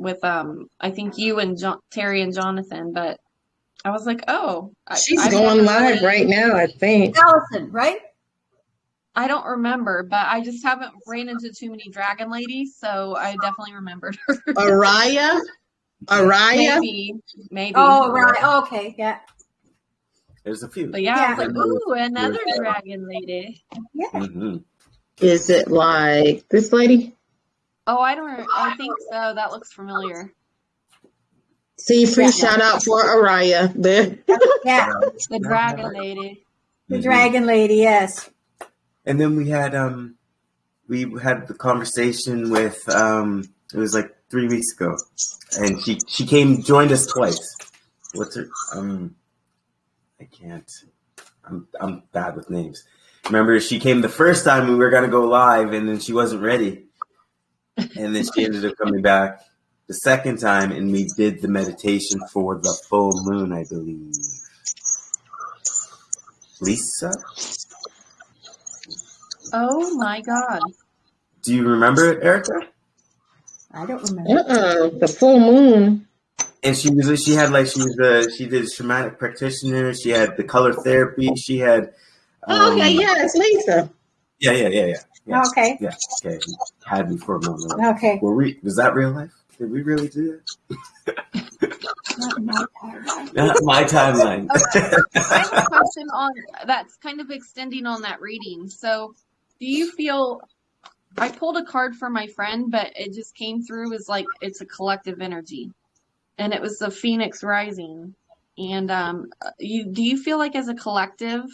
D: with um I think you and John, Terry and Jonathan. But I was like, oh,
A: She's
D: I've
A: going live
D: really-
A: right now. I think.
B: Allison, right?
D: I don't remember, but I just haven't ran into too many dragon ladies, so I definitely remembered her.
A: Araya, Araya.
D: maybe, maybe.
B: Oh, right. Okay. Yeah.
C: There's a few.
D: But yeah, I was
C: Yeah.
D: like, ooh, another dragon lady.
C: hmm
A: Is it like this lady?
D: Oh, I don't. I think so. That looks familiar.
A: See, free
B: Yeah.
A: shout out for Araya there.
B: Yeah.
D: The dragon lady.
B: The dragon lady. Yes.
C: And then we had um we had the conversation with um it was like three weeks ago. And she she came joined us twice. What's her um I can't I'm I'm bad with names. Remember she came the first time we were gonna go live and then she wasn't ready. And then she ended up coming back the second time and we did the meditation for the full moon, I believe. Lisa?
D: Oh my god.
C: Do you remember it, Erica?
B: I don't remember.
A: Uh-uh, the full moon.
C: and she was she had like she was the she did shamanic practitioner. She had the color therapy. She had.
A: Oh, okay,
C: um,
A: yeah, it's Lisa.
C: yeah, yeah, yeah, yeah. Yeah.
B: Okay.
C: Yeah, okay. Had me for a moment.
B: Okay.
C: Were we? Was that real life? Did we really do
B: Not my
C: that? Not my timeline.
D: I have a question on that's kind of extending on that reading. So, do you feel I pulled a card for my friend, but it just came through as like it's a collective energy, and it was the Phoenix Rising. And um, you do you feel like as a collective,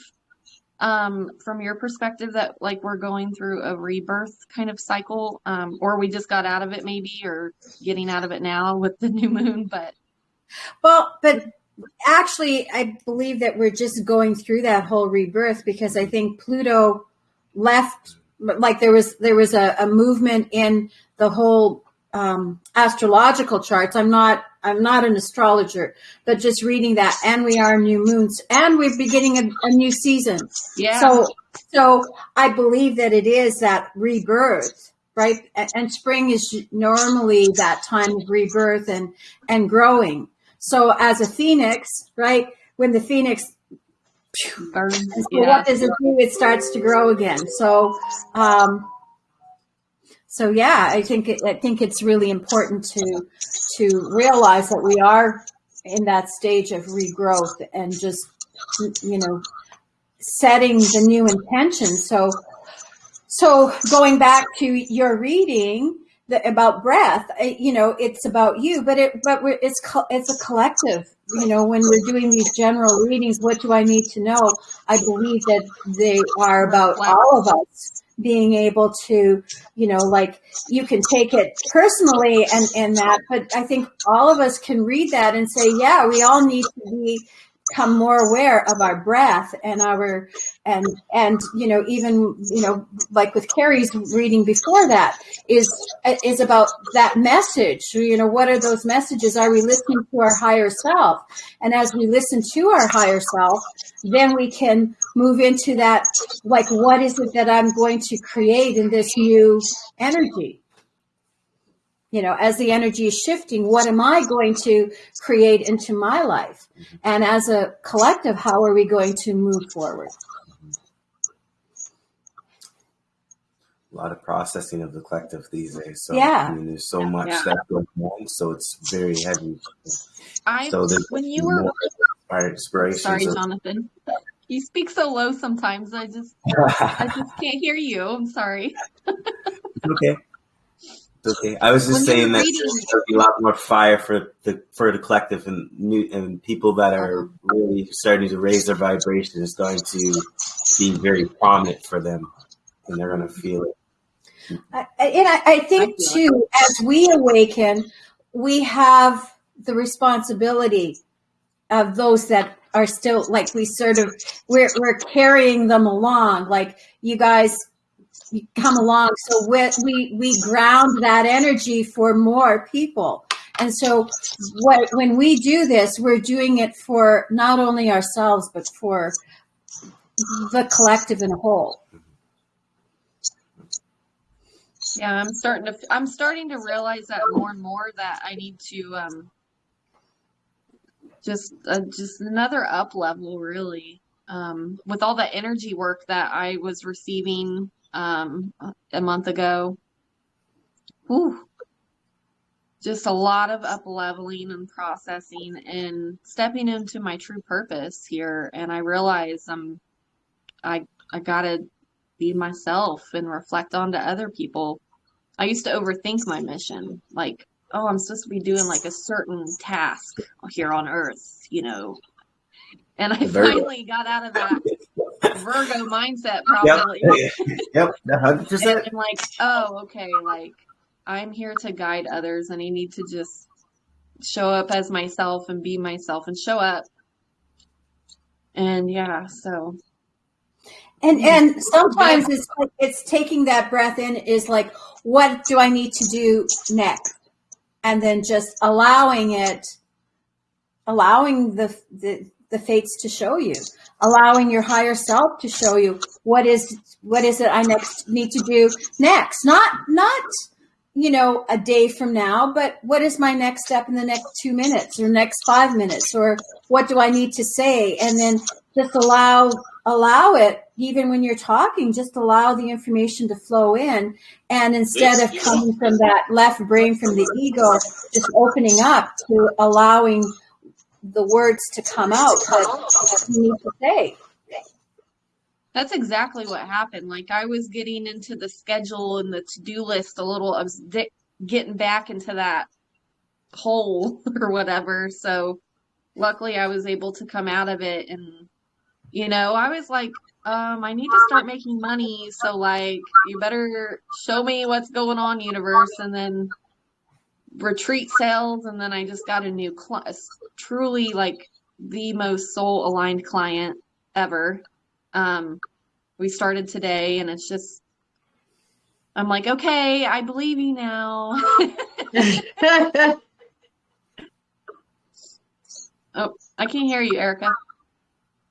D: um, from your perspective, that like we're going through a rebirth kind of cycle, um, or we just got out of it maybe, or getting out of it now with the new moon? But
B: Well, but actually, I believe that we're just going through that whole rebirth because I think Pluto left. Like there was there was a, a movement in the whole um, astrological charts. I'm not I'm not an astrologer, but just reading that, and we are new moons, and we're beginning a, a new season.
D: yeah,
B: So, so I believe that it is that rebirth, right? And spring is normally that time of rebirth and and growing. So, as a phoenix, right? When the phoenix,
D: burns,
B: so
D: yeah.
B: what does it do? It starts to grow again. So, um, so yeah, I think I think it's really important to to realize that we are in that stage of regrowth and just you know setting the new intention. So, so going back to your reading the, about breath, you know, it's about you, but it, but it's it's a collective. You know, when we're doing these general readings, what do I need to know? I believe that they are about all of us being able to, you know, like you can take it personally and and that, but I think all of us can read that and say, yeah, we all need to be become more aware of our breath and our and and you know even you know like with Carrie's reading before that is is about that message. You know what are those messages? Are we listening to our higher self? And as we listen to our higher self then we can move into that like what is it that I'm going to create in this new energy you know as the energy is shifting what am i going to create into my life and as a collective how are we going to move forward
C: a lot of processing of the collective these days. So
B: Yeah.
C: I mean, there's so much
D: Yeah.
C: stuff going on, so it's very heavy.
D: I
C: So
D: when you were
C: inspiration.
D: sorry,
C: so-
D: Jonathan. You speak so low sometimes. I just I just can't hear you. I'm sorry.
C: okay. Okay, I was just
D: When
C: saying that there'll be a lot more fire for the for the collective and new and people that are uh-huh. really starting to raise their vibration is going to be very prominent for them, and they're going to feel it.
B: I- and I, I think too, as we awaken, we have the responsibility of those that are still like we sort of we're we're carrying them along. Like you guys come along, so we we we ground that energy for more people. And so, what when we do this, we're doing it for not only ourselves but for the collective in a whole.
D: Yeah, I'm starting to I'm starting to realize that more and more that I need to um just uh, just another up level really um with all the energy work that I was receiving um a month ago. Whew. Just a lot of up leveling and processing and stepping into my true purpose here and I realize I'm I I gotta be myself and reflect onto other people. I used to overthink my mission, like, oh, I'm supposed to be doing like a certain task here on Earth, you know. And I finally got out of that Virgo mindset, probably.
C: yep, hundred
D: And
C: percent.
D: I'm like, oh, okay, like I'm here to guide others, and I need to just show up as myself and be myself and show up. And yeah, so
B: And and sometimes it's like it's taking that breath in is like, what do I need to do next? And then just allowing it, allowing the the, the fates to show you, allowing your higher self to show you what is what is it I next need to do next. Not not you know a day from now, but what is my next step in the next two minutes or next five minutes, or what do I need to say? And then just allow allow it even when you're talking just allow the information to flow in and instead of coming from that left brain from the ego just opening up to allowing the words to come out that you need to say
D: That's exactly what happened. Like I was getting into the schedule and the to-do list a little. I was getting back into that hole or whatever. So luckily I was able to come out of it and you know, I was like, um, I need to start making money, so like you better show me what's going on, universe, and then retreat sales, and then I just got a new client, truly like the most soul aligned client ever. Um, we started today, and it's just, I'm like, okay, I believe you now. oh, I can't hear you, Erica.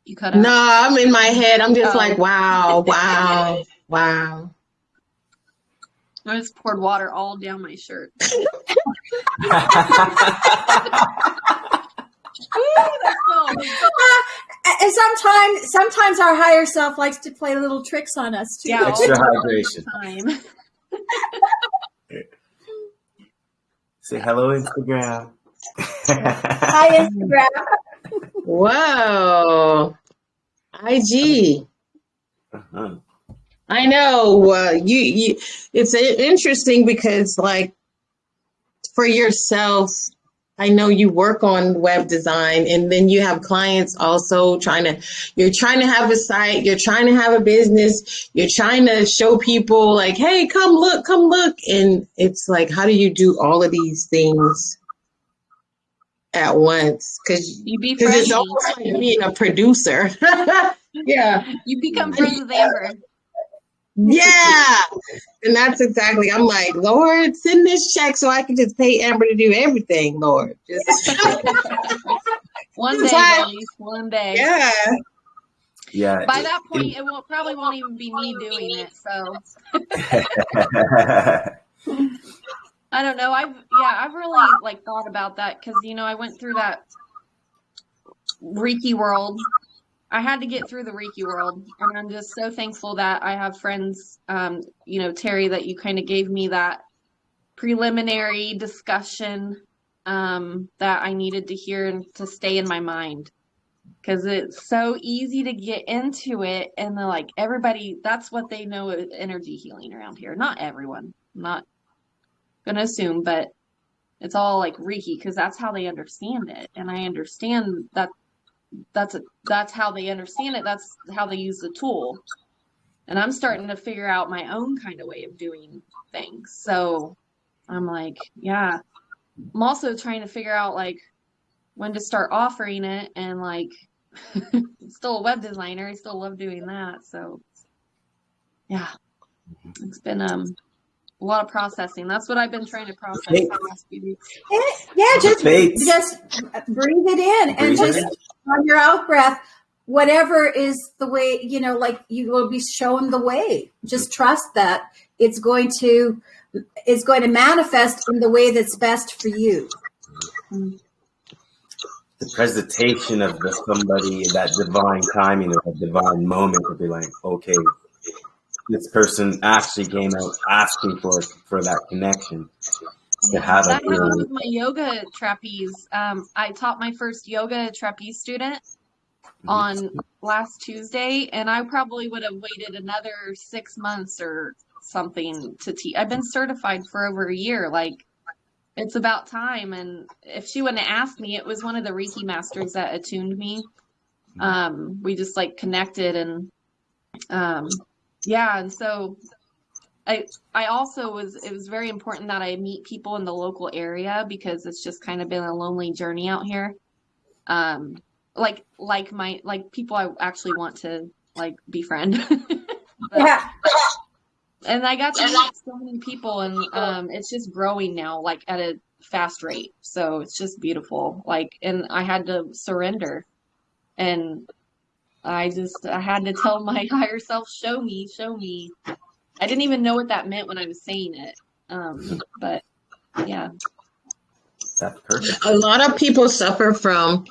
D: You cut out.
A: no, I'm in my head. I'm just
D: Oh.
A: like, wow, wow, wow.
D: I just poured water all down my shirt. Ooh,
B: and sometimes sometimes our higher self likes to play little tricks on us too
D: Yeah,
C: Extra
D: the
C: hydration.
D: time.
C: Say hello, Instagram.
B: hi instagram
A: Whoa. IG.
C: Uh-huh.
A: I know. Uh, you, you, it's interesting because, like, for yourself, I know you work on web design, and then you have clients also trying to. You're trying to have a site. You're trying to have a business. You're trying to show people, like, "Hey, come look, come look," and it's like, how do you do all of these things at once? Because
D: You be
A: it's almost like being a producer. yeah.
D: You become friends with Amber.
A: Yeah. And that's exactly, I'm like, Lord, send this check so I can just pay Amber to do everything, Lord. Just,
D: One day,
A: Bye.
D: buddies. One day.
A: yeah.
C: Yeah.
D: By that point, it won't probably won't even be me doing it. So I don't know. I've yeah, I've really like thought about that because you know I went through that Reiki world. I had to get through the Reiki world, and I'm just so thankful that I have friends. Um, you know, Terry, that you kind of gave me that preliminary discussion um, that I needed to hear and to stay in my mind because it's so easy to get into it, and they're like everybody. That's what they know is energy healing around here. Not everyone. I'm Not gonna assume, but it's all like Reiki because that's how they understand it, and I understand that that's a that's how they understand it. That's how they use the tool, and I'm starting to figure out my own kind of way of doing things. So I'm like, yeah. I'm also trying to figure out like when to start offering it and like still a web designer. I still love doing that. So yeah, it's been um a lot of processing. That's what I've been trying to process
C: Okay.
D: the last few weeks.
B: Eh, yeah, just
C: Faith.
B: just breathe it in and
C: Breathe it
B: just
C: in.
B: on your out breath, whatever is the way, you know, like you will be shown the way. Just trust that it's going to it's going to manifest in the way that's best for you.
C: the presentation of the somebody that divine timing or that divine moment to be like, okay, this person actually came out asking for for that connection to have a
D: That happened with my yoga trapeze. Um, I taught my first yoga trapeze student on last Tuesday, and I probably would have waited another six months or something to teach. I've been certified for over a year. Like, it's about time. And if she wouldn't have asked me, it was one of the Reiki masters that attuned me. Um, we just like connected and, um, yeah. And so I, I also was, it was very important that I meet people in the local area because it's just kind of been a lonely journey out here. Um, like, like my, like people I actually want to like befriend. But-
B: Yeah.
D: and I got to meet so many people, and um, it's just growing now, like at a fast rate. So it's just beautiful. Like, and I had to surrender, and I just I had to tell my higher self, "Show me, show me." I didn't even know what that meant when I was saying it, um, but yeah,
C: That's perfect.
A: A lot of people suffer from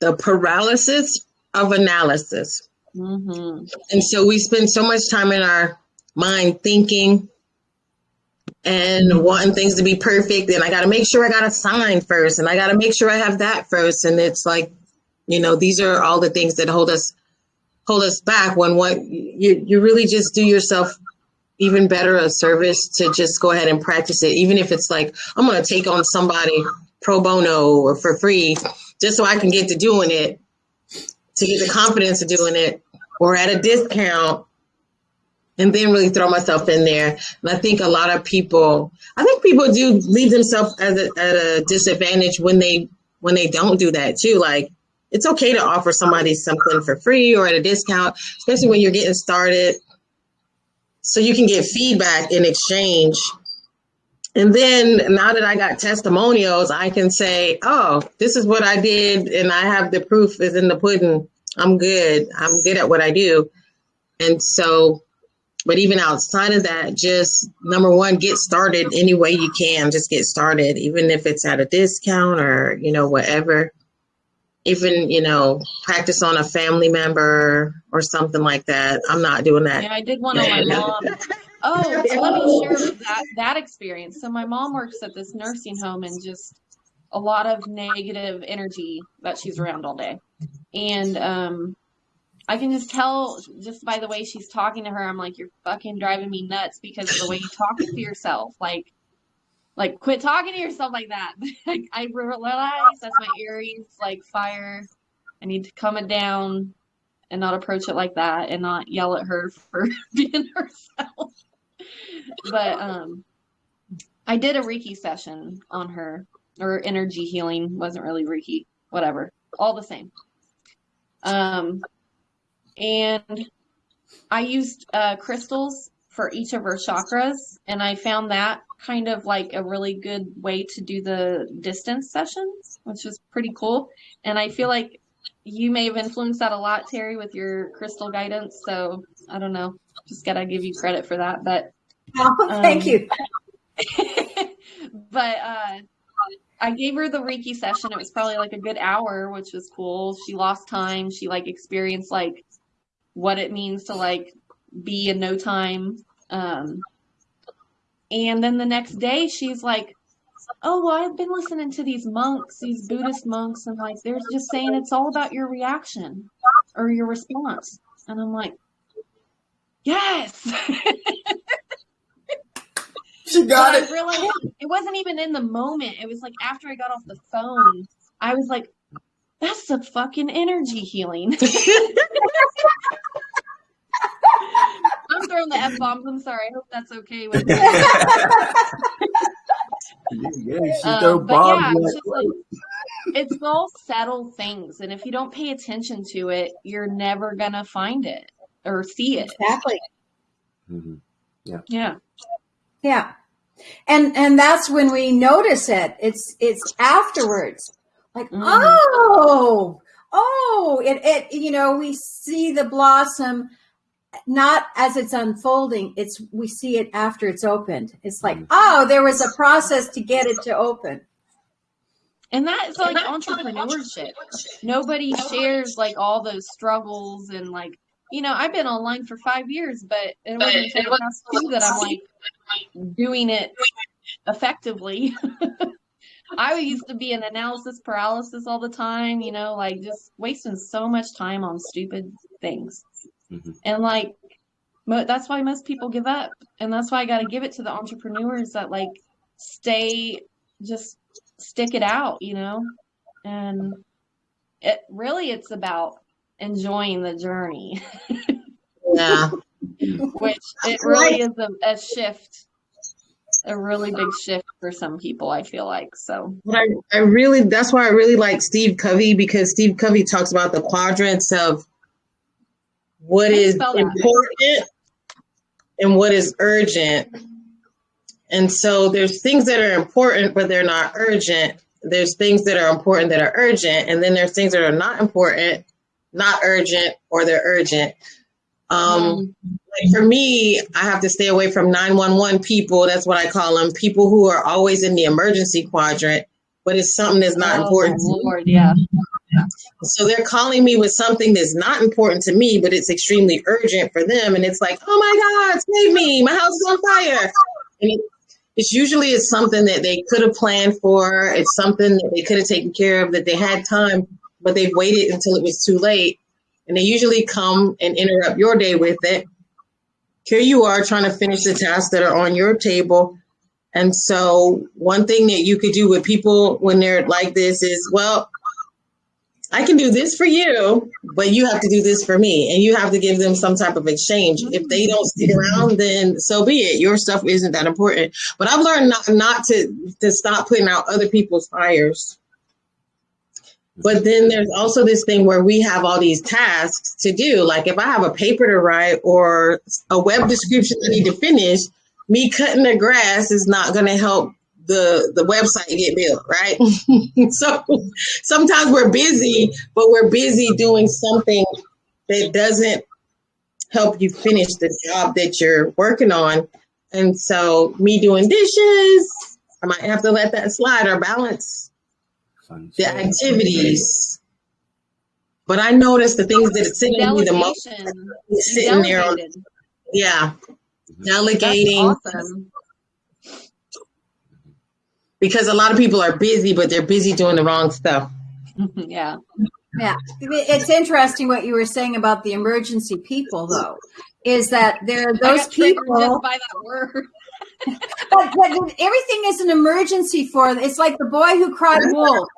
A: the paralysis of analysis.
D: hmm
A: And so we spend so much time in our mind thinking and wanting things to be perfect. And I got to make sure I got a sign first. And I got to make sure I have that first. And it's like, you know, these are all the things that hold us hold us back when what you, you really just do yourself even better a service to just go ahead and practice it. Even if it's like, I'm going to take on somebody pro bono or for free, just so I can get to doing it, to get the confidence of doing it or at a discount and then really throw myself in there. And I think a lot of people, I think people do leave themselves at a, at a disadvantage when they when they don't do that too. Like it's okay to offer somebody something for free or at a discount, especially when you're getting started, so you can get feedback in exchange. And then now that I got testimonials, I can say, "Oh, this is what I did, and I have the proof is in the pudding. I'm good. I'm good at what I do." And so but even outside of that, just number one, get started any way you can. Just get started, even if it's at a discount or, you know, whatever. Even, you know, practice on a family member or something like that. I'm not doing that.
D: yeah, I did one on my mom. Oh, so let me share that that experience. So my mom works at this nursing home and just a lot of negative energy that she's around all day. And um I can just tell just by the way she's talking to her, I'm like, you're fucking driving me nuts because of the way you talk to yourself. Like like quit talking to yourself like that. Like, I realize that's my Aries like fire. I need to calm it down and not approach it like that and not yell at her for being herself. But um I did a Reiki session on her or energy healing, wasn't really Reiki, whatever. All the same. Um and I used uh crystals for each of her chakras and I found that kind of like a really good way to do the distance sessions, which was pretty cool. And I feel like you may have influenced that a lot, Terry, with your crystal guidance. So I don't know. Just gotta give you credit for that. But
B: Oh, thank
D: Um,
B: you.
D: but uh I gave her the Reiki session. It was probably like a good hour, which was cool. She lost time. She like experienced like what it means to like be in no time. Um and then the next day she's like, Oh, well, I've been listening to these monks, these Buddhist monks, and like they're just saying it's all about your reaction or your response. And I'm like, Yes.
C: She got it.
D: it wasn't even in the moment. It was like after I got off the phone, I was like, that's the fucking energy healing. I'm throwing the F bombs. I'm sorry. I hope that's okay with.
C: Yeah, she
D: Um,
C: throw
D: but
C: bombs.
D: yeah, it's
C: like,
D: it's all subtle things, and if you don't pay attention to it, you're never gonna find it or see it.
B: Exactly.
C: Mhm.
D: Yeah.
B: Yeah. And and that's when we notice it. It's it's afterwards. Like,
D: Mhm.
B: oh, oh, it it you know, we see the blossom not as it's unfolding, it's we see it after it's opened. It's like,
C: Mhm.
B: oh, there was a process to get it to open.
D: And that's like entrepreneurship. Nobody shares like all those struggles and like, you know, I've been online for five years, but it wasn't until the past two that I'm like doing it effectively. I used to be in analysis paralysis all the time, you know, like just wasting so much time on stupid things.
C: Mhm.
D: And like, mo- that's why most people give up. And that's why I got to give it to the entrepreneurs that like stay, just stick it out, you know? And it really, it's about enjoying the journey,
A: Yeah.
D: which it really is a, a shift, a really big shift for some people, I feel like. So,
A: But I, I really, that's why I really like Steve Covey because Steve Covey talks about the quadrants of what
D: How do you
A: is important and what is urgent. And so there's things that are important, but they're not urgent. There's things that are important that are urgent. And then there's things that are not important, not urgent, or they're urgent. Um, like for me, I have to stay away from 911 people. That's what I call them. People who are always in the emergency quadrant, but it's something that's not
D: Oh,
A: important.
D: Lord, yeah.
A: So they're calling me with something that's not important to me, but it's extremely urgent for them. And it's like, oh my God, save me. My house is on fire. And it's usually it's something that they could have planned for. It's something that they could have taken care of, that they had time, but they've waited until it was too late. And they usually come and interrupt your day with it. Here you are trying to finish the tasks that are on your table. And so, one thing that you could do with people when they're like this is, well, I can do this for you, but you have to do this for me. And you have to give them some type of exchange. If they don't stick around, then so be it. Your stuff isn't that important. But I've learned not, not to, to stop putting out other people's fires. But then there's also this thing where we have all these tasks to do. Like if I have a paper to write or a web description I need to finish, me cutting the grass is not going to help the the website get built, right? so sometimes we're busy, but we're busy doing something that doesn't help you finish the job that you're working on. And so me doing dishes, I might have to let that slide or balance the activities. But I noticed the things that are sitting me the most
D: Delegation.
A: is sitting there on, yeah,
C: Mhm.
D: That's
A: delegating
D: awesome.
A: Because a lot of people are busy, but they're busy doing the wrong stuff.
D: yeah.
B: Yeah, it's interesting what you were saying about the emergency people, though, is that there are
D: I
B: those
D: triggered
B: people.
D: just by that word.
B: But, but everything is an emergency for them. It's like the boy who cried wolf.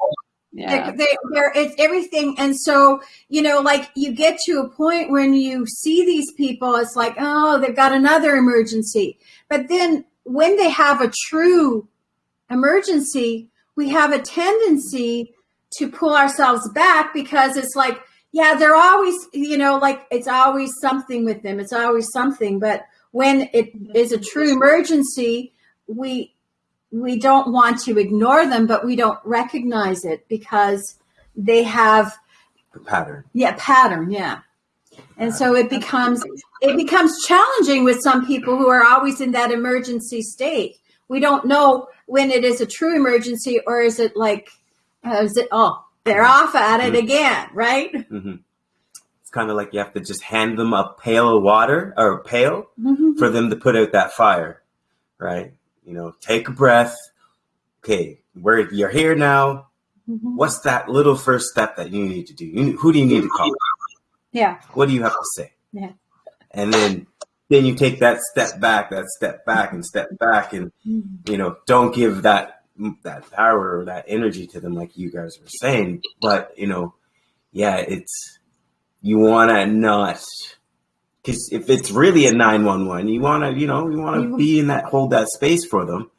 D: Yeah.
B: They're, they they're, it's everything. And so, you know, like you get to a point when you see these people, it's like, oh, they've got another emergency. But then when they have a true emergency, we have a tendency to pull ourselves back because it's like, yeah, they're always, you know, like it's always something with them. It's always something. But when it is a true emergency, we we don't want to ignore them, but we don't recognize it because they have
C: The pattern.
B: yeah pattern yeah and so it becomes it becomes challenging with some people who are always in that emergency state we don't know when it is a true emergency or is it like uh, is it oh they're off at it again right
C: hmm It's kind of like you have to just hand them a pail of water or a pail
B: Mhm.
C: for them to put out that fire, right? You know, take a breath. Okay, where you're here now.
B: Mhm.
C: What's that little first step that you need to do? You, who do you need to call?
B: yeah
C: What do you have to say?
B: Yeah.
C: And then then you take that step back, that step back, and step back, and you know, don't give that that power or that energy to them, like you guys were saying. But you know, yeah, it's you want to not because if it's really a nine one one, you want to, you know, you want to be in that hold that space for them.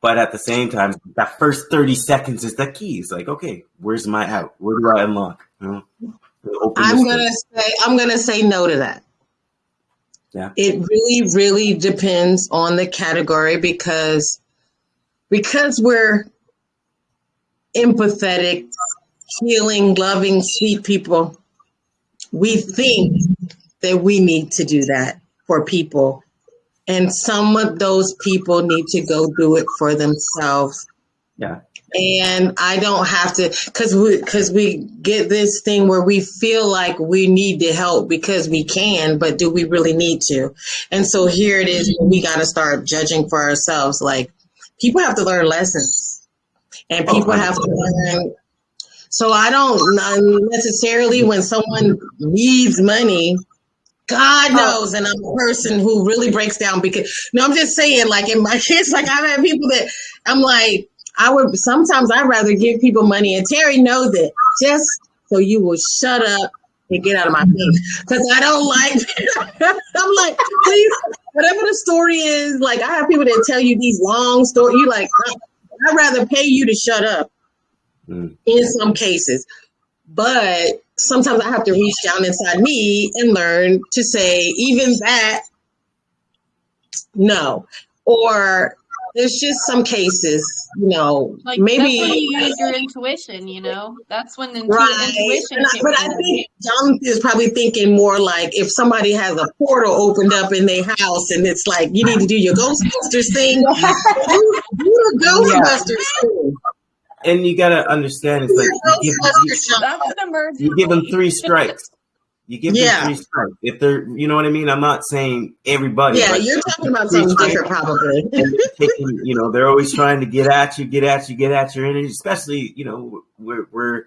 C: But at the same time, that first thirty seconds is the key. It's like, okay, where's my out? Where do I unlock? You know,
A: I'm gonna say I'm gonna say no to that.
C: Yeah.
A: It really, really depends on the category because because we're empathetic, healing, loving, sweet people, we think that we need to do that for people. And some of those people need to go do it for themselves
C: Yeah.
A: And I don't have to because we because we get this thing where we feel like we need to help because we can, but do we really need to? And so here it is. We mm-hmm. got to start judging for ourselves. Like people have to learn lessons, and
C: Oh,
A: people have to learn. So I don't necessarily when someone needs money. God knows, and I'm a person who really breaks down because no, I'm just saying, like in my kids, like I've had people that I'm like, I would sometimes I'd rather give people money, and Terry knows it, just so you will shut up and get out of my face. Because I don't like I'm like, please, whatever the story is, like I have people that tell you these long stories, you like, I'd rather pay you to shut up
C: Mm.
A: in some cases. But sometimes I have to reach down inside me and learn to say, even that, no. Or there's just some cases, you know,
D: Like
A: maybe.
D: that's when you use your intuition, you know. That's when intu-
A: Right.
D: intuition
A: And I- but I think Jonathan is probably thinking more like if somebody has a portal opened up in their house and it's like, you need to do your Ghostbusters thing, do, do the Ghostbusters thing.
C: And you gotta understand, it's like you give, you,
D: That's an emergency.
C: you give them three strikes. You give
A: Yeah.
C: them three strikes. If they're, you know what I mean. I'm not saying everybody.
A: Yeah, you're talking about something different, probably.
C: taking, you know, they're always trying to get at you, get at you, get at your energy. Especially, you know, we're we're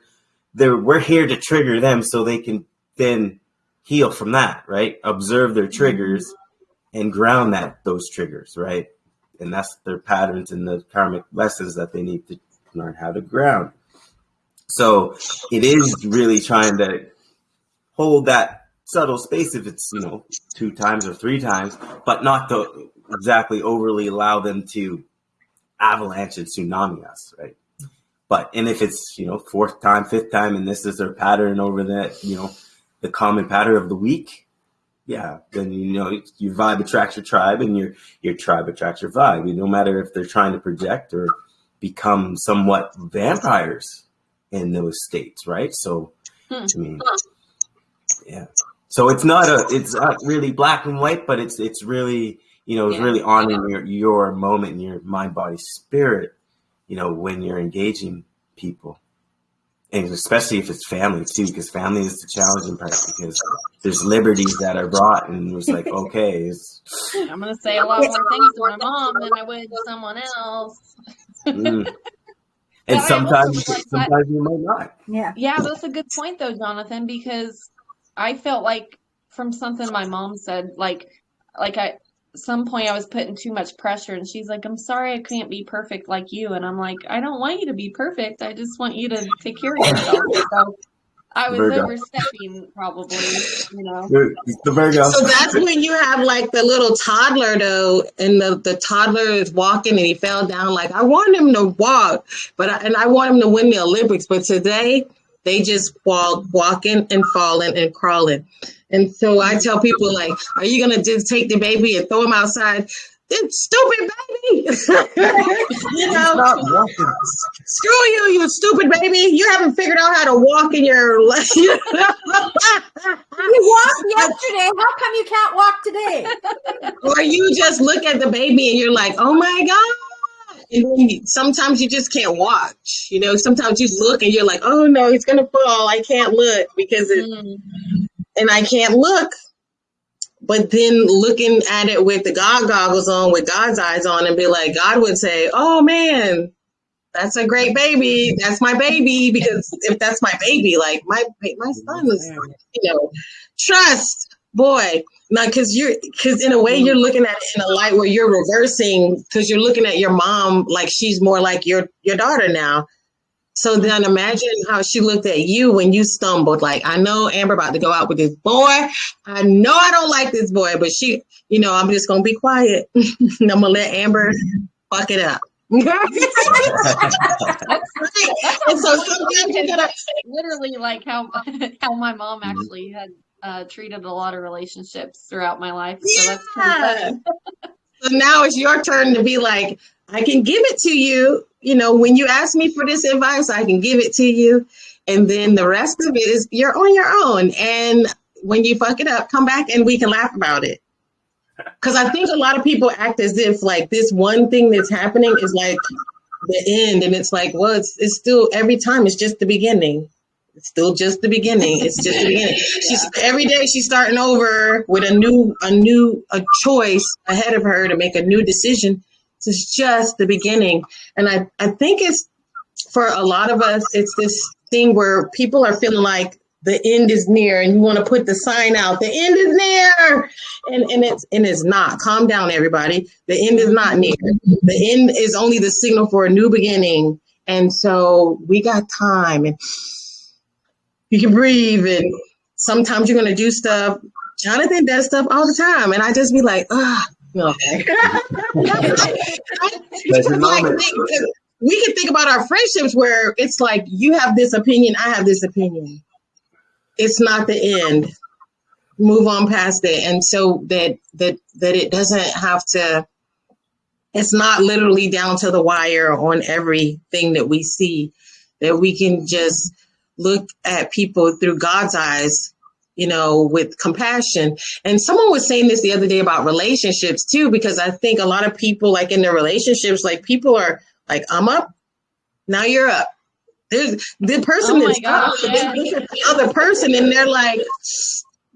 C: they're we're here to trigger them so they can then heal from that, right? Observe their triggers and ground that those triggers, right? And that's their patterns and the karmic lessons that they need to learn how to ground. So it is really trying to hold that subtle space if it's you know two times or three times, but not to exactly overly allow them to avalanche and tsunami us, right? But and if it's you know fourth time, fifth time, and this is their pattern over that you know the common pattern of the week, yeah, then you know your vibe attracts your tribe, and your your tribe attracts your vibe. No matter if they're trying to project or become somewhat vampires in those states, right? So,
D: Hmm.
C: I mean, yeah. So it's not a, it's not really black and white, but it's it's really, you know, it's
D: Yeah.
C: really honoring your your moment and your mind, body, spirit, you know, when you're engaging people, and especially if it's family too, because family is the challenging part because there's liberties that are brought, and it's like, okay, it's,
D: I'm gonna say a lot more things to my mom than I would to someone else.
C: mm. And sometimes
D: like,
C: sometimes you might not.
B: Yeah.
D: Yeah, that's a good point though, Jonathan, because I felt like from something my mom said, like like I some point I was putting too much pressure and she's like, I'm sorry I can't be perfect like you and I'm like, I don't want you to be perfect. I just want you to take care of yourself. So I was
C: Virgo.
D: overstepping probably, you know.
C: The Virgo.
A: So that's when you have like the little toddler though, and the, the toddler is walking and he fell down. Like I want him to walk, but I, and I want him to win the Olympics. But today they just walk, walking and falling and crawling. And so I tell people like, are you gonna just take the baby and throw him outside? Then stupid baby, you know. Screw you, you stupid baby. You haven't figured out how to walk in your life.
B: You walked yesterday. How come you can't walk today?
A: or you just look at the baby and you're like, oh my God. And then sometimes you just can't watch. You know, sometimes you look and you're like, oh no, he's going to fall. I can't look because it,
D: Mm.
A: and I can't look. But then looking at it with the God goggles on, with God's eyes on, and be like, God would say, oh man, that's a great baby. That's my baby. Because if that's my baby, like my my son is, you know, trust boy, now because you're because in a way you're looking at it in a light where you're reversing because you're looking at your mom like she's more like your your daughter now. So then imagine how she looked at you when you stumbled. Like, I know Amber about to go out with this boy. I know I don't like this boy, but she, you know, I'm just gonna be quiet. I'm gonna let Amber fuck it up. and
D: so sometimes literally like how how my mom actually had uh, treated a lot of relationships throughout my life. So yeah. that's
A: so now it's your turn to be like, I can give it to you. You know, when you ask me for this advice, I can give it to you. And then the rest of it is you're on your own. And when you fuck it up, come back and we can laugh about it. Because I think a lot of people act as if like this one thing that's happening is like the end. And it's like, well, it's, it's still every time, it's just the beginning. It's still just the beginning. It's just the beginning. She's every day she's starting over with a new a new a choice ahead of her to make a new decision. It's just the beginning. And I, I think it's for a lot of us, it's this thing where people are feeling like the end is near and you want to put the sign out, the end is near. And and it's and it's not. Calm down, everybody. The end is not near. The end is only the signal for a new beginning. And so we got time and you can breathe and sometimes you're going to do stuff. Jonathan does stuff all the time. And I just be like, ah, okay. like, we can think about our friendships where it's like you have this opinion, I have this opinion. It's not the end. Move on past it. And so that that that it doesn't have to it's not literally down to the wire on everything that we see that we can just look at people through God's eyes, you know, with compassion. And someone was saying this the other day about relationships too, because I think a lot of people, like in their relationships, like people are like, I'm up, now you're up. There's the person
D: oh
A: is
D: up, yeah.
A: the other person, and they're like,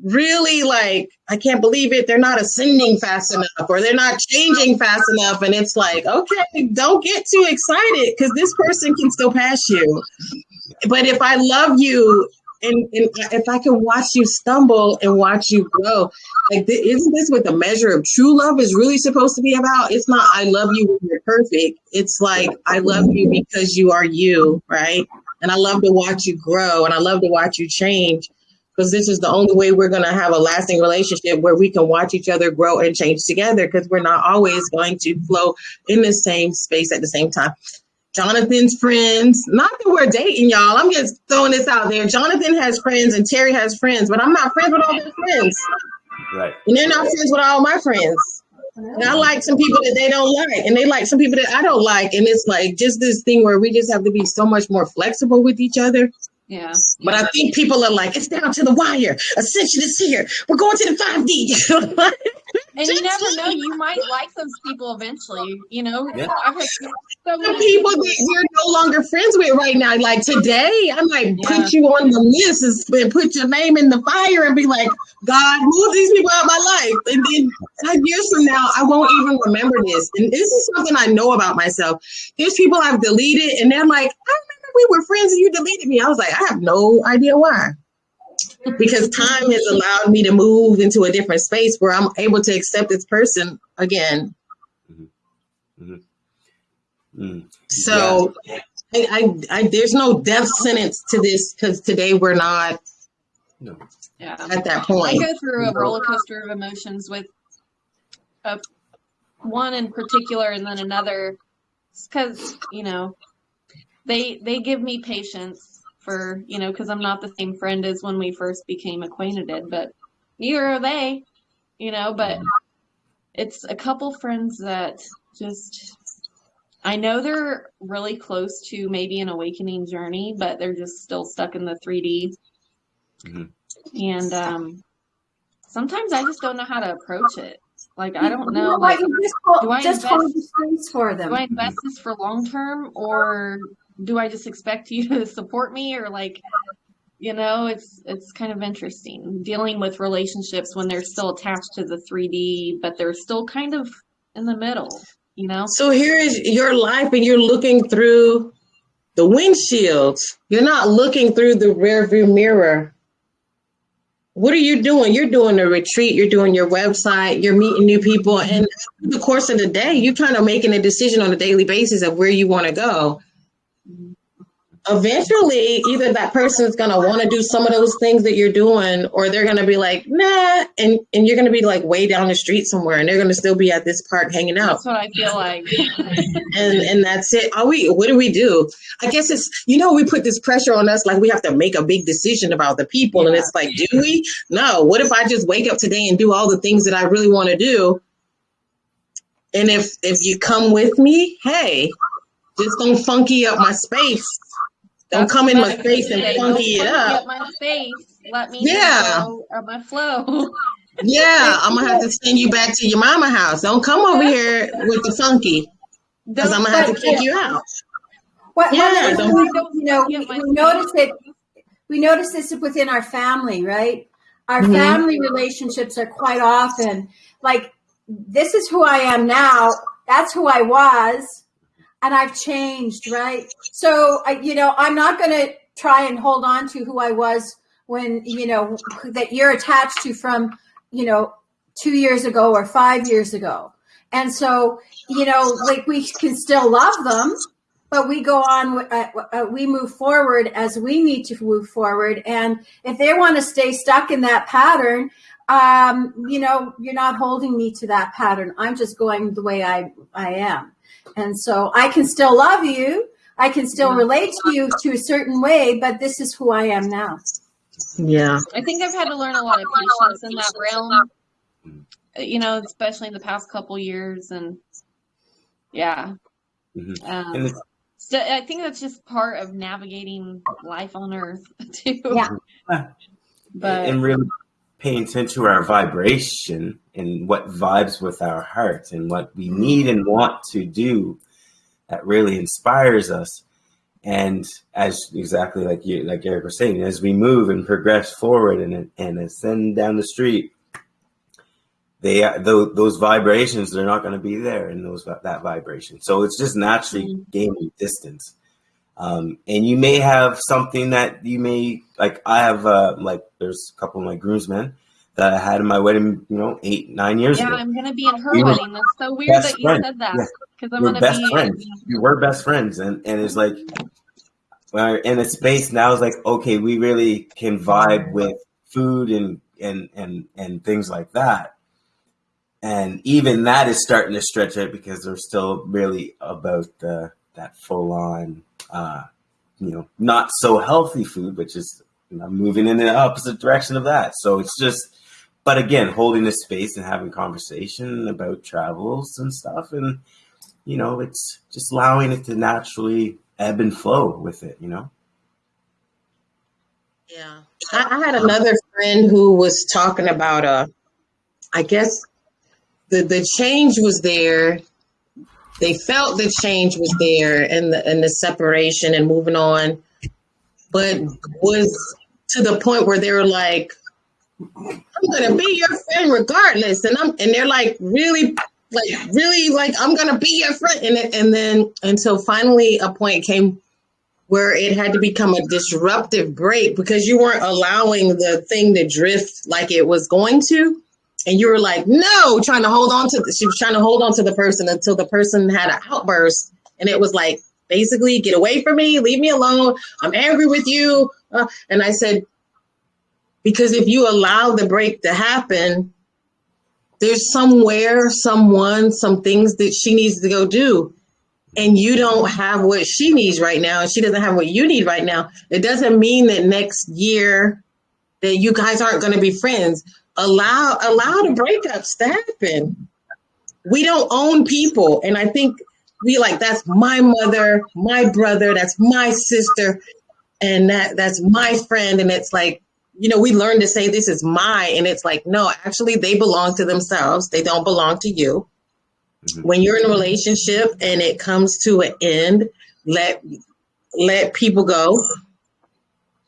A: really like i can't believe it they're not ascending fast enough or they're not changing fast enough and it's like okay don't get too excited because this person can still pass you but if I love you and, and if I can watch you stumble and watch you grow, like th- isn't this what the measure of true love is really supposed to be about? It's not I love you when you're perfect. It's like I love you because you are you, right? And I love to watch you grow and I love to watch you change because this is the only way we're going to have a lasting relationship where we can watch each other grow and change together because we're not always going to flow in the same space at the same time. Jonathan's friends. Not that we're dating, y'all. I'm just throwing this out there. Jonathan has friends and Terry has friends, but I'm not friends with all their friends.
C: Right.
A: And they're not friends with all my friends. And I like some people that they don't like, and they like some people that I don't like. And it's like just this thing where we just have to be so much more flexible with each other.
D: Yeah.
A: But I think people are like, it's down to the wire. Ascension is here. We're going to the 5D.
D: and you never know, you might like those people eventually. You know,
C: Yeah.
D: I've so many
A: people that you're no longer friends with right now. Like today, I might
D: Yeah.
A: put you on the list and- put your name in the fire and be like, God, move these people out of my life. And then five years from now, I won't even remember this. And this is something I know about myself. There's people I've deleted, and they're like, I we were friends and you deleted me. I was like, I have no idea why. Because time has allowed me to move into a different space where I'm able to accept this person again.
C: Mm.
A: So I, I, I, there's no death sentence to this because today we're not
C: No.
D: Yeah.
A: at that point.
D: I go through a roller coaster of emotions with a, one in particular and then another because you know they they give me patience for you know because i'm not the same friend as when we first became acquainted but neither are they you know but it's a couple friends that just i know they're really close to maybe an awakening journey but they're just still stuck in the 3d
C: Mhm.
D: and um sometimes i just don't know how to approach it like i don't
B: You
D: know like
B: You just hold,
D: do I
B: just hold the
D: invest-
B: space for them.
D: do I invest this for long term or do I just expect you to support me or like you know it's it's kind of interesting dealing with relationships when they're still attached to the 3D but they're still kind of in the middle you know
A: So here is your life, and you're looking through the windshield. You're not looking through the rearview mirror. what are you doing? You're doing a retreat, you're doing your website, you're meeting new people, and the course of the day, you're kind of making a decision on a daily basis of where you want to go eventually either that person is going to want to do some of those things that you're doing or they're going to be like nah and and you're going to be like way down the street somewhere and they're going to still be at this park hanging out.
D: That's what i feel like.
A: And and that's it. Are we what do we do? I guess it's you know we put this pressure on us like we have to make a big decision about the people yeah. and it's like do we? No. What if i just wake up today and do all the things that i really want to do? And if if you come with me hey just don't funky up my space don't come in my face and funky it up.
D: my face. Let me
A: yeah.
D: or my flow.
A: yeah, I'm gonna have to send you back to your mama house. Don't come over here with the funky, because I'm gonna have to kick you out.
B: What, yeah, don't, you know, we, we notice it. We notice this within our family, right? Our mm-hmm. family relationships are quite often like, "This is who I am now. That's who I was." And I've changed, right? So, I, you know, I'm not going to try and hold on to who I was when, you know, that you're attached to from, you know, two years ago or five years ago. And so, you know, like we can still love them, but we go on, uh, uh, we move forward as we need to move forward. And if they want to stay stuck in that pattern, um, you know, you're not holding me to that pattern. I'm just going the way I, I am. And so I can still love you. I can still relate to you to a certain way, but this is who I am now.
A: Yeah.
D: I think I've had to learn a lot of patience in that realm, you know, especially in the past couple years. And yeah. Mm-hmm. Um, so I think that's just part of navigating life on earth, too.
B: Yeah.
C: But, and really paying attention to our vibration and what vibes with our heart and what we need and want to do that really inspires us. And as exactly like you, like Eric was saying, as we move and progress forward and and ascend down the street, they those, those vibrations they're not going to be there in those that vibration. So it's just naturally mm-hmm. gaining distance. Um, and you may have something that you may like. I have uh, like there's a couple of my groomsmen that I had in my wedding, you know, eight nine years
D: yeah,
C: ago.
D: Yeah, I'm gonna be in her we wedding. That's so weird that you friends. said that because yeah. I'm we're gonna
C: best
D: be
C: friends. We were best friends, and and it's like we're in a space now. It's like okay, we really can vibe with food and and and and things like that. And even that is starting to stretch out because they're still really about the that full on uh, you know, not so healthy food, but just you know, moving in the opposite direction of that. So it's just, but again, holding the space and having conversation about travels and stuff. And, you know, it's just allowing it to naturally ebb and flow with it, you know?
A: Yeah. I, I had another friend who was talking about, uh, I guess the, the change was there they felt the change was there and the and the separation and moving on, but was to the point where they were like, "I'm gonna be your friend regardless," and I'm and they're like really like really like I'm gonna be your friend, and and then until finally a point came where it had to become a disruptive break because you weren't allowing the thing to drift like it was going to and you were like, no, trying to hold on to, the, she was trying to hold on to the person until the person had an outburst. And it was like, basically, get away from me, leave me alone. I'm angry with you. Uh, and I said, because if you allow the break to happen, there's somewhere, someone, some things that she needs to go do. And you don't have what she needs right now, and she doesn't have what you need right now. It doesn't mean that next year that you guys aren't going to be friends allow allow the breakups to happen. We don't own people, and I think we like that's my mother, my brother, that's my sister, and that that's my friend, and it's like you know we learn to say this is my, and it's like no, actually they belong to themselves. They don't belong to you. Mm-hmm. When you're in a relationship and it comes to an end, let let people go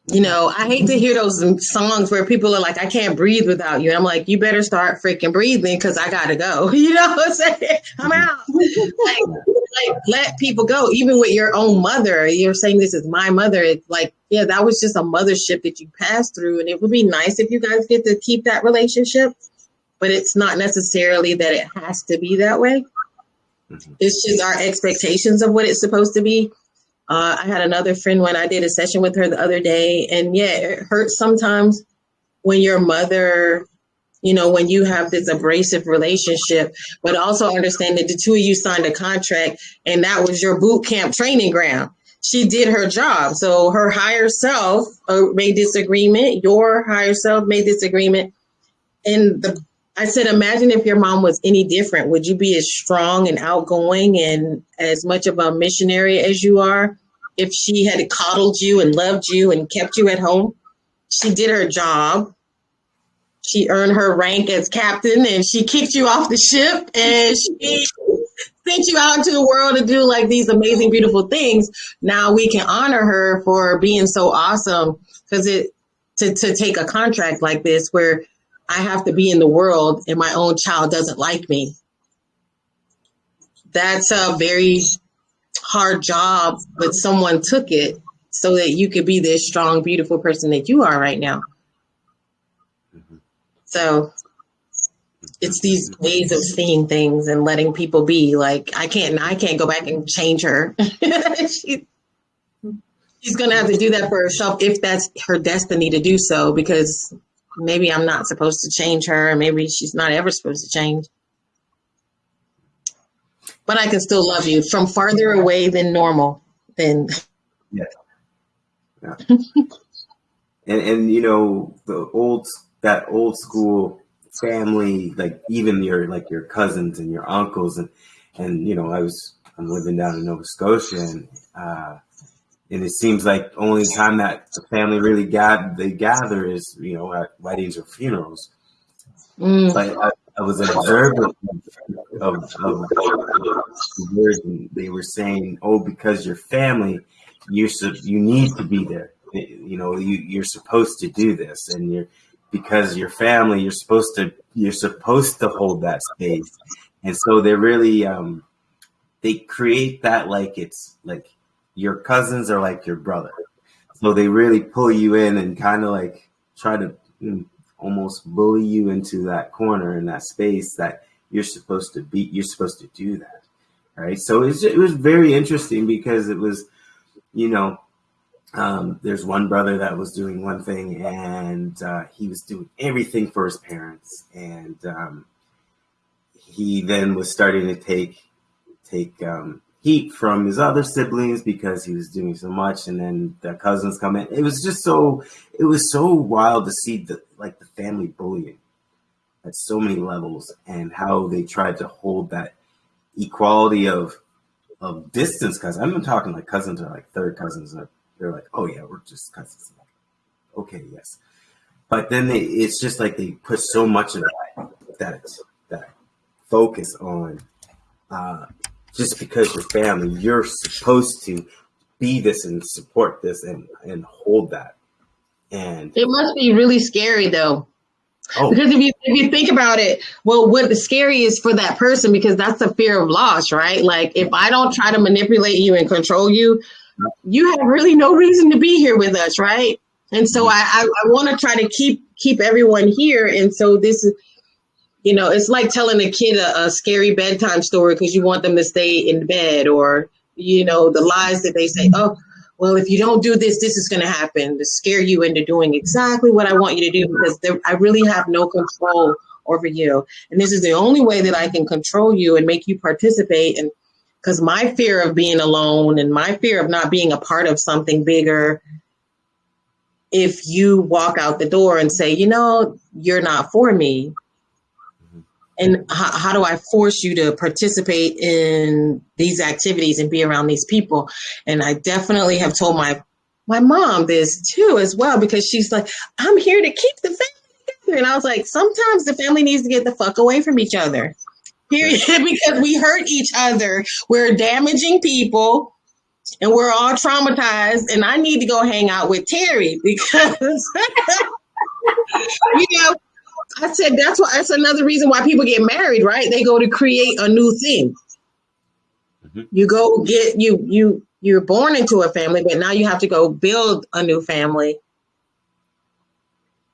A: You know, I hate to hear those songs where people are like, I can't breathe without you. And I'm like, you better start freaking breathing because I got to go. You know what I'm saying? I'm out. like, like, let people go. Even with your own mother, you're saying this is my mother. It's like, yeah, that was just a mothership that you passed through. And it would be nice if you guys get to keep that relationship, but it's not necessarily that it has to be that way. Mm-hmm. It's just our expectations of what it's supposed to be uh, I had another friend when I did a session with her the other day, and yeah, it hurts sometimes when your mother, you know, when you have this abrasive relationship, but also understand that the two of you signed a contract and that was your boot camp training ground. She did her job. So her higher self uh, made this agreement, your higher self made this agreement. And the I said, imagine if your mom was any different. Would you be as strong and outgoing and as much of a missionary as you are if she had coddled you and loved you and kept you at home? She did her job. She earned her rank as captain and she kicked you off the ship and she sent you out into the world to do like these amazing, beautiful things. Now we can honor her for being so awesome because it to, to take a contract like this where I have to be in the world and my own child doesn't like me. That's a very hard job, but someone took it so that you could be this strong, beautiful person that you are right now. Mm-hmm. So it's these ways of seeing things and letting people be like I can't I can't go back and change her. she, she's gonna have to do that for herself if that's her destiny to do so because maybe I'm not supposed to change her, maybe she's not ever supposed to change. But I can still love you from farther away than normal. Than
C: yeah, yeah. and and you know the old that old school family, like even your like your cousins and your uncles, and and you know I was I'm living down in Nova Scotia, and uh, and it seems like only time that the family really gather they gather is you know at weddings or funerals. Mm. But I, I, was observant of, of, of the they were saying, "Oh, because you're family, you you need to be there. You know, you you're supposed to do this, and you're because you're family, you're supposed to you're supposed to hold that space." And so they really um, they create that like it's like your cousins are like your brother. So they really pull you in and kind of like try to mm, almost bully you into that corner in that space that you're supposed to be, you're supposed to do that. Right. So it was very interesting because it was, you know, um, there's one brother that was doing one thing and uh, he was doing everything for his parents. And um, he then was starting to take, take, um, heat from his other siblings because he was doing so much and then the cousins come in. It was just so it was so wild to see the like the family bullying at so many levels and how they tried to hold that equality of of distance because i'm talking like cousins are like third cousins they're like oh yeah we're just cousins. Okay yes. But then they it's just like they put so much of that that that focus on uh just because you're family, you're supposed to be this and support this and and hold that. And
A: it must be really scary though. Oh. Because if you if you think about it, well, what the scary is for that person because that's the fear of loss, right? Like if I don't try to manipulate you and control you, you have really no reason to be here with us, right? And so mm. I I, I want to try to keep keep everyone here, and so this is you know, it's like telling a kid a, a scary bedtime story because you want them to stay in bed, or you know, the lies that they say. Oh, well, if you don't do this, this is going to happen to scare you into doing exactly what I want you to do because I really have no control over you, and this is the only way that I can control you and make you participate. And because my fear of being alone and my fear of not being a part of something bigger if you walk out the door and say, you know, you're not for me, and how, how, do I force you to participate in these activities and be around these people? And I definitely have told my my mom this too as well because she's like, I'm here to keep the family together, and I was like, sometimes the family needs to get the fuck away from each other, period, because we hurt each other. We're damaging people. and we're all traumatized, and I need to go hang out with Terry because you know. I said that's why that's another reason why people get married, right? They go to create a new thing.
C: Mhm.
A: You go get you you you're born into a family, but now you have to go build a new family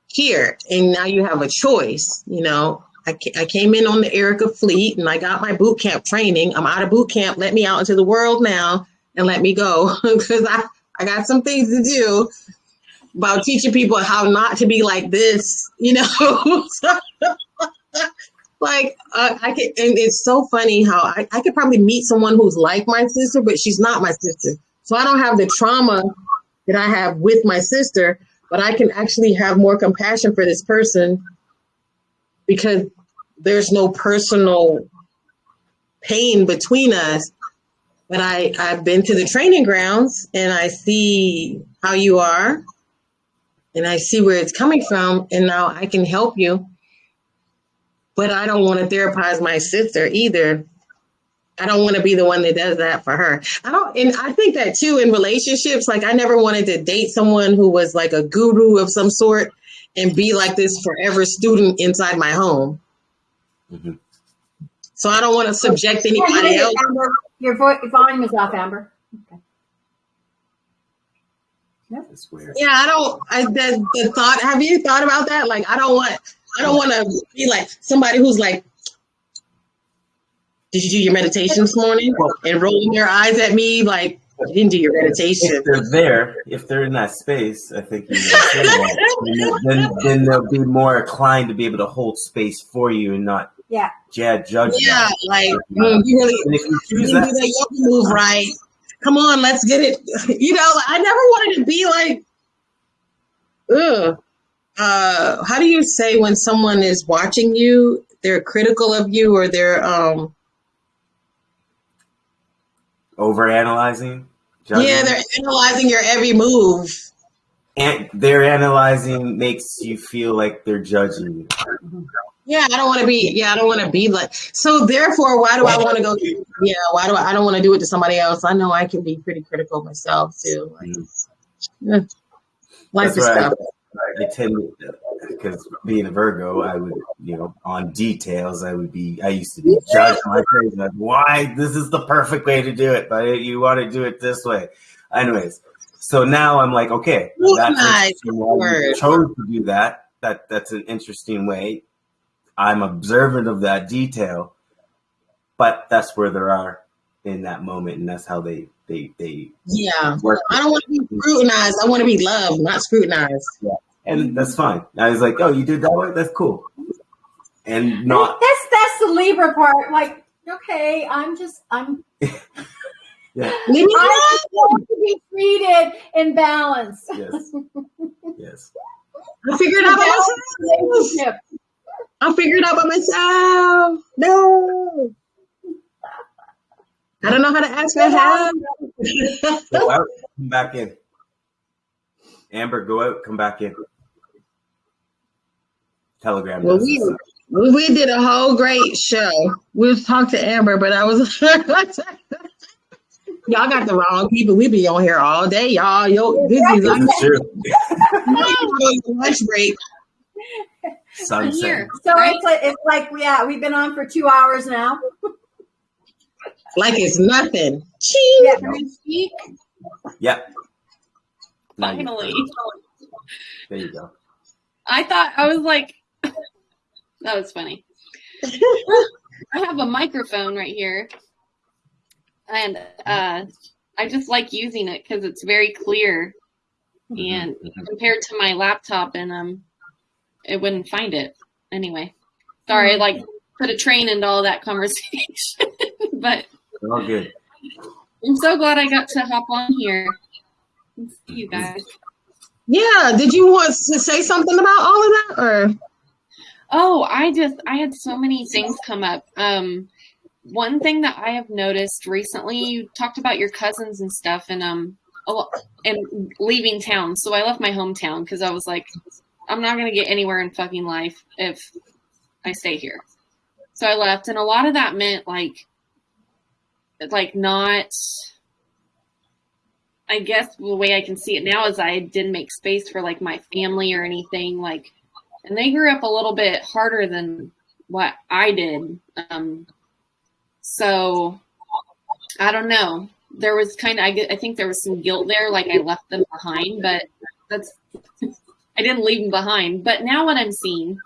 A: here, and now you have a choice. You know, I, I came in on the Erica Fleet, and I got my boot camp training. I'm out of boot camp. Let me out into the world now, and let me go because I I got some things to do about teaching people how not to be like this. You know. like uh, I could, and it's so funny how I, I could probably meet someone who's like my sister, but she's not my sister. So I don't have the trauma that I have with my sister, but I can actually have more compassion for this person because there's no personal pain between us. But I, I've been to the training grounds and I see how you are and I see where it's coming from, and now I can help you. But I don't want to therapize my sister either. I don't want to be the one that does that for her. I don't, and I think that too in relationships. Like I never wanted to date someone who was like a guru of some sort and be like this forever student inside my home.
C: Mhm.
A: So I don't want to subject
B: Yeah, you
A: anybody else.
B: Amber. Your vo- volume is off, Amber.
C: It's weird.
A: Yeah, I don't. I the, the thought. Have you thought about that? Like, I don't want. I don't want to be like somebody who's like, "Did you do your meditation this morning?" And rolling their eyes at me like, "You didn't do your meditation."
C: If they're there, if they're in that space, I think you gotta say that. then, then they'll be more inclined to be able to hold space for you and not
B: Yeah.
C: yeah, judge
A: Yeah,
C: that.
A: like mm, you really
C: And if you
A: you
C: choose
A: didn't
C: that,
A: do that yoga move right. Come on, let's get it. You know, I never wanted to be like, ugh. Uh, how do you say when someone is watching you, they're critical of you, or they're um,
C: overanalyzing, judging,
A: yeah, they're analyzing your every move.
C: and they're analyzing makes you feel like they're judging you.
A: Yeah, I don't want to be. Yeah, I don't want to be like. So therefore, why do I want to go? Yeah, why do I? I don't want to do it to somebody else. I know I can be pretty critical myself too. Like, mm-hmm. yeah. Life
C: That's
A: is
C: right.
A: tough.
C: I tend because being a Virgo, I would, you know, on details, I would be. I used to be judged my face like, why this is the perfect way to do it, but you want to do it this way. Anyways, so now I'm like, okay, that's
A: Nice
C: interesting why you
A: word.
C: chose to do that. That that's an interesting way. I'm observant of that detail, but that's where they are in that moment, and that's how they they they
A: Yeah.
C: work.
A: I don't want to be scrutinized. I want to be loved, not scrutinized. Yeah.
C: and that's fine. I was like, oh, you did that way? That's cool. And not,
B: That's that's the Libra part. Like, okay, I'm just I'm
A: Leave me
B: I want to be treated in balance.
C: yes, yes.
A: I figured out by
B: Balanced relationship.
A: I figured it out by myself. No. I don't know how to ask for help.
C: Go out, come back in. Amber, go out, come back in. Telegram.
A: well, we,
C: this.
A: we we did a whole great show. We talked to Amber, but I was y'all got the wrong people. We be on here all day, y'all. Yo, this is
C: This is true.
A: like lunch break.
C: Sunset.
D: here.
B: So
D: Right?
B: it's like it's like yeah, we've been on for two hours now.
A: Like it's nothing. Ching.
B: Yeah.
D: Can I speak?
C: Yep. Now you-
D: Finally.
C: There you go.
D: I thought I was like, that was funny. I have a microphone right here, and uh, I just like using it because it's very clear, and
C: Mhm.
D: compared to my laptop, and um, it wouldn't find it anyway. Sorry, like put a train into all that conversation, but
C: All good.
D: I'm so glad I got to hop on here. see You guys.
A: Yeah. Did you want to say something about all of that, or
D: Oh, I just I had so many things come up. Um one thing that I have noticed recently, you talked about your cousins and stuff and um a lo- and leaving town. So I left my hometown because I was like, I'm not gonna get anywhere in fucking life if I stay here. So I left and a lot of that meant like like not I guess the way I can see it now is I didn't make space for like my family or anything like, and they grew up a little bit harder than what I did. Um, so I don't know. There was kind of, I, I think there was some guilt there, like I left them behind, but that's, I didn't leave them behind. But now what I'm seeing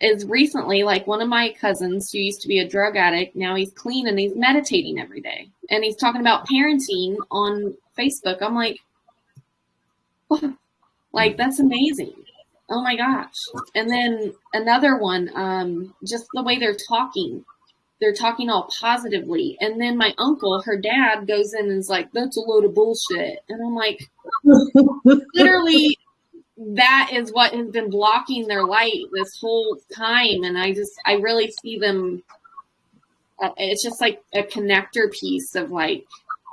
D: is recently, like one of my cousins who used to be a drug addict, now he's clean and he's meditating every day. And he's talking about parenting on Facebook. I'm like, like that's amazing. Oh my gosh. And then another one, um, just the way they're talking. They're talking all positively. And then my uncle, her dad, goes in and is like, that's a load of bullshit. And I'm like, literally, that is what has been blocking their light this whole time. And I just, I really see them. Uh, it's just like a connector piece of like,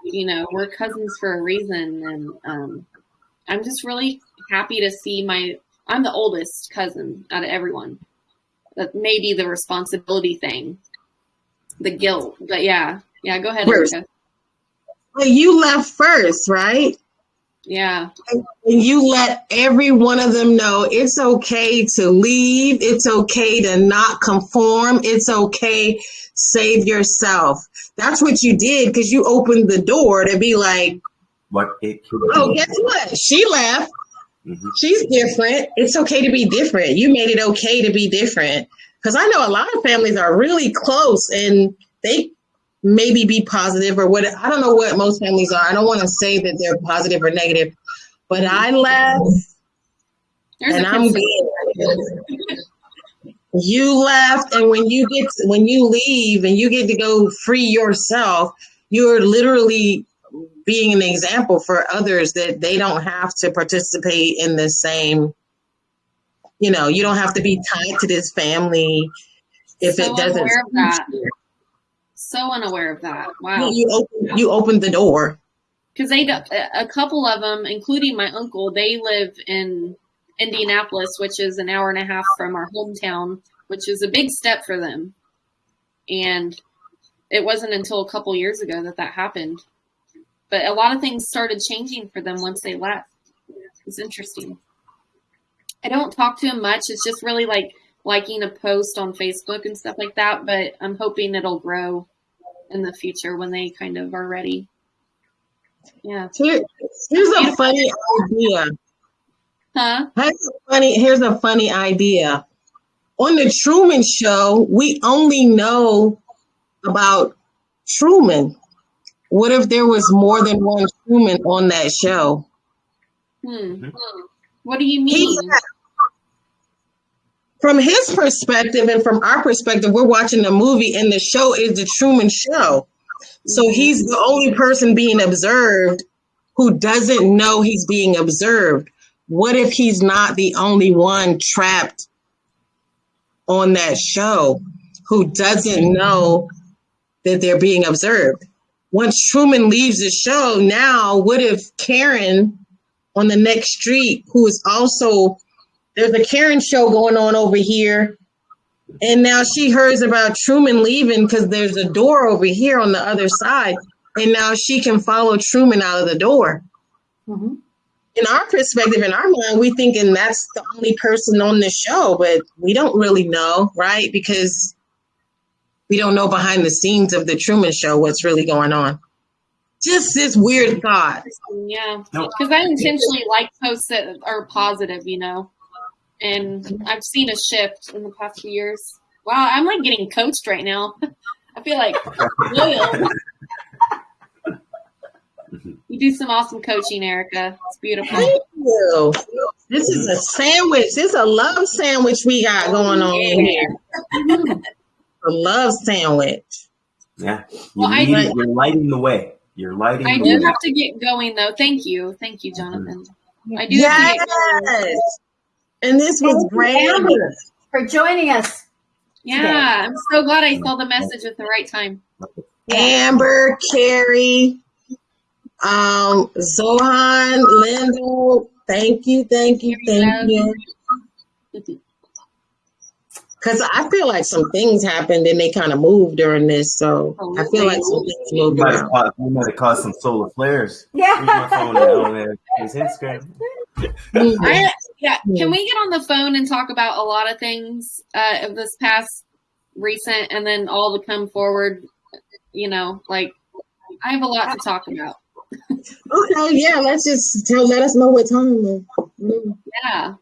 D: you know, we're cousins for a reason. And um, I'm just really happy to see my I'm the oldest cousin out of everyone. That may be the responsibility thing, the guilt. But yeah, yeah. Go ahead.
A: Well, you left first, right?
D: Yeah,
A: And you let every one of them know it's okay to leave. It's okay to not conform. It's okay. Save yourself. That's what you did because you opened the door to be like,
C: What it
A: oh, guess what? She left.
C: Mhm.
A: She's different. It's okay to be different. You made it okay to be different. Because I know a lot of families are really close and they maybe be positive or what. I don't know what most families are. I don't want to say that they're positive or negative, but I left
D: there's
A: and I'm good. You left, and when you get when you leave and you get to go free yourself, you're literally being an example for others that they don't have to participate in the same. You know, you don't have to be tied to this family if
D: so
A: it doesn't.
D: Unaware of that. So unaware of that. Wow.
A: You opened, you open the door.
D: because they a couple of them, including my uncle, they live in Indianapolis, which is an hour and a half from our hometown, which is a big step for them. And it wasn't until a couple years ago that that happened. But a lot of things started changing for them once they left. It's interesting. I don't talk to him much. It's just really like liking a post on Facebook and stuff like that. But I'm hoping it'll grow in the future when they kind of are ready. Yeah.
A: Here, here's a funny idea.
D: Huh?
A: Here's a funny. Here's a funny idea. On the Truman Show, we only know about Truman. What if there was more than one Truman on that show?
D: Hmm. What do you
A: He
D: mean?
A: From his perspective and from our perspective, we're watching the movie, and the show is the Truman Show. So he's the only person being observed who doesn't know he's being observed. What if he's not the only one trapped on that show who doesn't know that they're being observed? Once Truman leaves the show, now what if Karen on the next street, who is also there's a Karen show going on over here, and now she hears about Truman leaving because there's a door over here on the other side, and now she can follow Truman out of the door.
B: Mhm.
A: In our perspective, in our mind, we thinking that's the only person on the show, but we don't really know, right? Because we don't know behind the scenes of the Truman Show what's really going on. Just this weird thought.
D: Yeah, because I intentionally like posts that are positive, you know, and I've seen a shift in the past few years. Wow, I'm like getting coached right now. I feel like loyal. You do some awesome coaching, Erica. It's beautiful.
A: Thank you. This is a sandwich. This is a love sandwich we got oh, going on in here. A love sandwich.
C: Yeah. You're,
D: Well, I-
C: leading, you're lighting the way. You're lighting
D: I
C: the
D: do
C: way.
D: have to get going though. Thank you, thank you, mm-hmm. Jonathan. I do have to get going.
A: Yes. And this was
B: Thank
A: great.
B: For joining us.
D: Yeah, I'm so glad I saw the message at the right time.
A: Amber, Carrie, um, Zohan, Lindo. Thank you, thank you, thank you. Because I feel like some things happened and they kind of moved during this. So I feel like some things
C: We
A: moved
C: might have caused, we might have caused some solar flares.
B: Yeah.
C: My phone at? Oh, man. It's Instagram.
A: Mhm.
E: I, yeah,
A: Yeah.
E: can we get on the phone and talk about a lot of things uh, of this past recent, and then all to come forward? You know, like I have a lot to talk about.
A: Okay, yeah, let's just tell, let us know what time.
E: Yeah,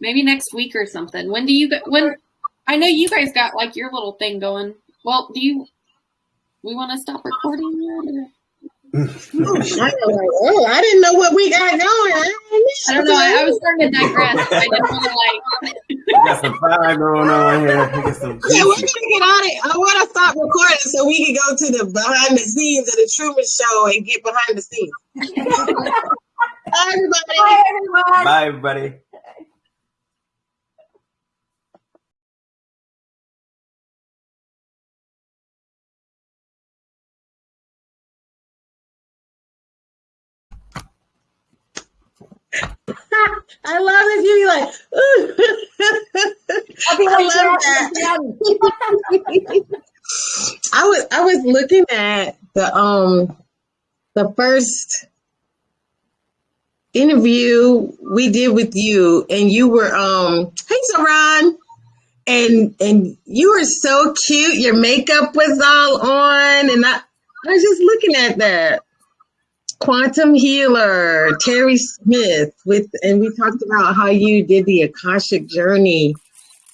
E: maybe next week or something. When do you go- when? I know you guys got like your little thing going. Well, do you? We want to stop recording yet? or-
A: I oh, I didn't know what we got going. I
E: I don't know. I, I was starting to digress. I didn't want to like.
C: We got some fire going on here. We got some
A: Yeah, we're gonna get on it. I want to stop recording so we can go to the behind the scenes of the Truman Show and get behind the scenes. Bye, everybody.
B: Bye, everyone.
C: Bye, everybody.
A: I love this. You be like, ooh.
B: I'll be
A: I
B: like
A: love
B: that.
A: I was I was looking at the um the first interview we did with you and you were um hey Saran and and you were so cute your makeup was all on and I I was just looking at that quantum healer Terry Smith with and we talked about how you did the Akashic journey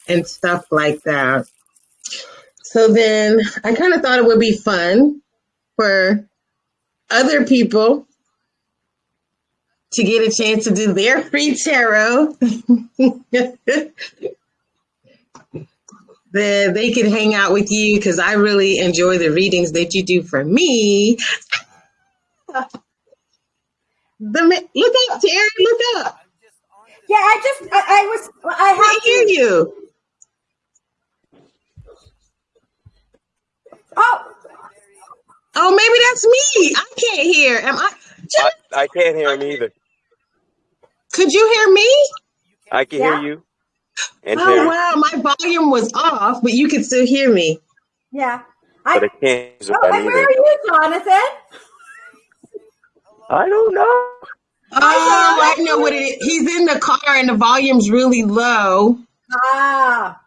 A: and stuff like that so then I kind of thought it would be fun for other people to get a chance to do their free tarot. then they could hang out with you because I really enjoy the readings that you do for me. The ma- look up, Terry. Look up.
B: Yeah, I just, I, I was, I
A: I
B: have
A: hear
B: to.
A: you.
B: Oh,
A: Oh, maybe that's me. I can't hear. Am I?
F: I, I can't hear him either.
A: Could you hear me?
F: I can
B: Yeah.
F: hear you and
A: Oh
F: Terry,
A: wow, my volume was off, but you could still hear me.
B: yeah.
F: but
B: I,
F: I can't hear
B: oh, and where are you, Jonathan?
F: I don't know.
A: Oh, I know what it is. He's in the car and the volume's really low.
B: Ah,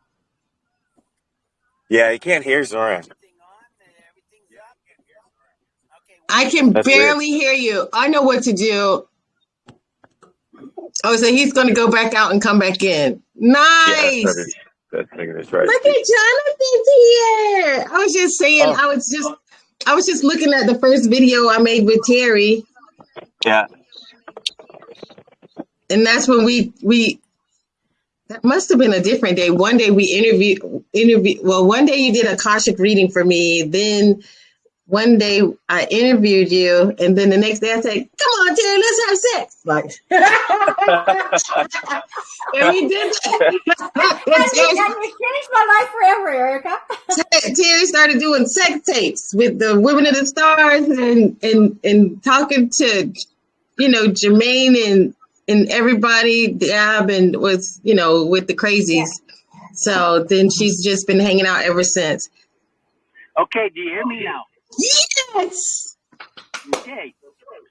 F: Yeah, I can't hear Zoran.
A: I can
F: That's
A: barely hear you. I know what to do. Oh, so he's going to go back out and come back in. Nice.
F: that is, that's, that's right.
A: Look at Jonathan's here. I was just saying,
F: Oh.
A: I was just, I was just looking at the first video I made with Terry,
F: Yeah,
A: and that's when we we. That must have been a different day. One day we interviewed interview. Well, one day you did Akashic reading for me. Then one day I interviewed you, and then the next day I said, "Come on, Terry, let's have sex." Like, and we did that.
B: and you, and changed my life forever, Erica.
A: Terry started doing sex tapes with the Women of the Stars and and and talking to, you know, Jermaine and and everybody, Dab, and was you know with the crazies. So then she's just been hanging out ever since.
G: Okay, do you hear me now?
A: Yes.
G: Okay.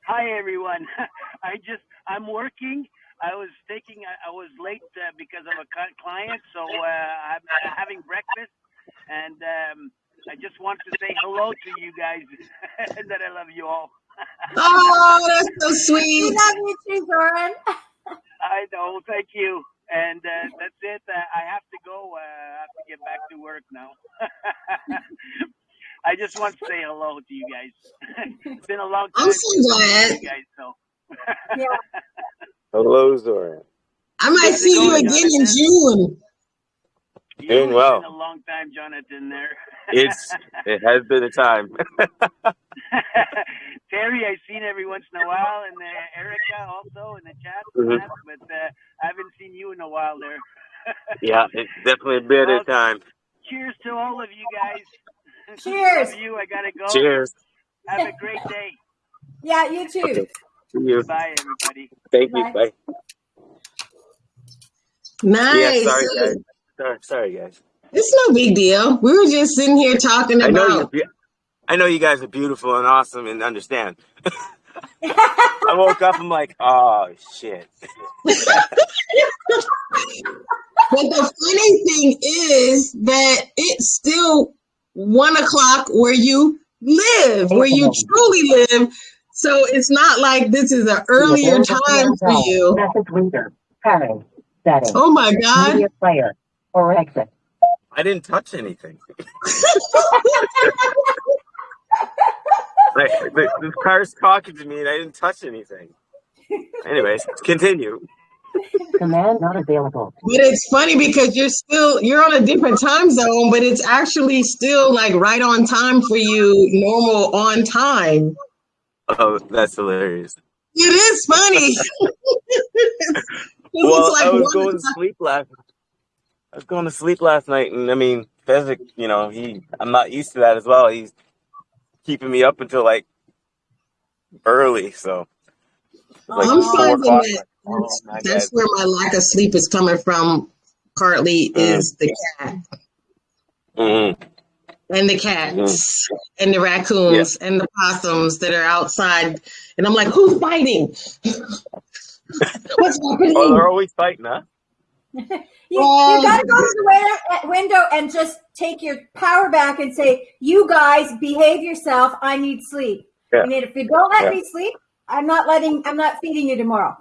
G: Hi, everyone. I just, I'm working. I was taking, I, I was late uh, because of a client, so uh, I'm uh, having breakfast, and um, I just want to say hello to you guys, and that I love you all.
A: Oh, that's so
B: We
A: sweet.
B: love you too, Zoran.
G: I know, thank you. And uh, that's it. Uh, I have to go. Uh, I have to get back to work now. I just want to say hello to you guys. it's been a long time.
A: I'm so glad.
G: you guys, so.
B: Yeah.
F: hello, Zoran.
A: I might
G: How's
A: see you
G: going,
A: again in June.
G: You,
F: Doing
G: it's
F: well.
G: been a long time, Jonathan. There.
F: It's it has been a time.
G: Terry, I've seen every once in a while, and uh, Erica also in the chat,
F: Mhm.
G: but uh, I haven't seen you in a while there.
F: Yeah, it's definitely been a time.
G: Cheers to all of you guys.
B: Cheers.
G: Love you. I gotta go.
F: Cheers.
G: Have a great day.
B: Yeah, you too.
F: Okay. See you.
G: Bye, everybody.
F: Thank you.
B: Bye.
F: Bye.
A: Nice.
F: Yeah, sorry guys. Sorry, sorry guys.
A: It's no big deal. We were just sitting here talking about.
C: I know you.
A: about.
C: I know you guys are beautiful and awesome and understand. I woke up. I'm like, oh shit.
A: But the funny thing is that it still one o'clock where you live, where you truly live. So it's not like this is an earlier time for you.
H: Message reader. Pairing. Settings.
A: Oh my God.
H: Media player. Or exit.
C: I didn't touch anything. like, the, this car's talking to me and I didn't touch anything. Anyways, continue.
H: Command not available.
A: But it's funny because you're still you're on a different time zone, but it's actually still like right on time for you, normal on time.
C: Oh, that's hilarious.
A: It is funny.
C: Well,
A: it's like
C: I was
A: one
C: going to sleep last. I was going to sleep last night, and I mean, Fezzik, you know, he. I'm not used to that as well. He's keeping me up until like early, so it's like
A: I'm
C: four
A: finding that that's,
C: my
A: that's where my lack of sleep is coming from. Partly
C: Mm,
A: is the cat
C: mm,
A: and the cats and the
C: Yeah.
A: raccoons and the possums that are outside, and I'm like, who's fighting? What's
C: Oh,
A: happening?
C: they're always fighting, huh?
B: You, you got to go to the window, window and just take your power back and say, "You guys behave yourself. I need sleep.
C: Yeah.
B: And if you don't let
C: Yeah.
B: me sleep, I'm not letting. I'm not feeding you tomorrow."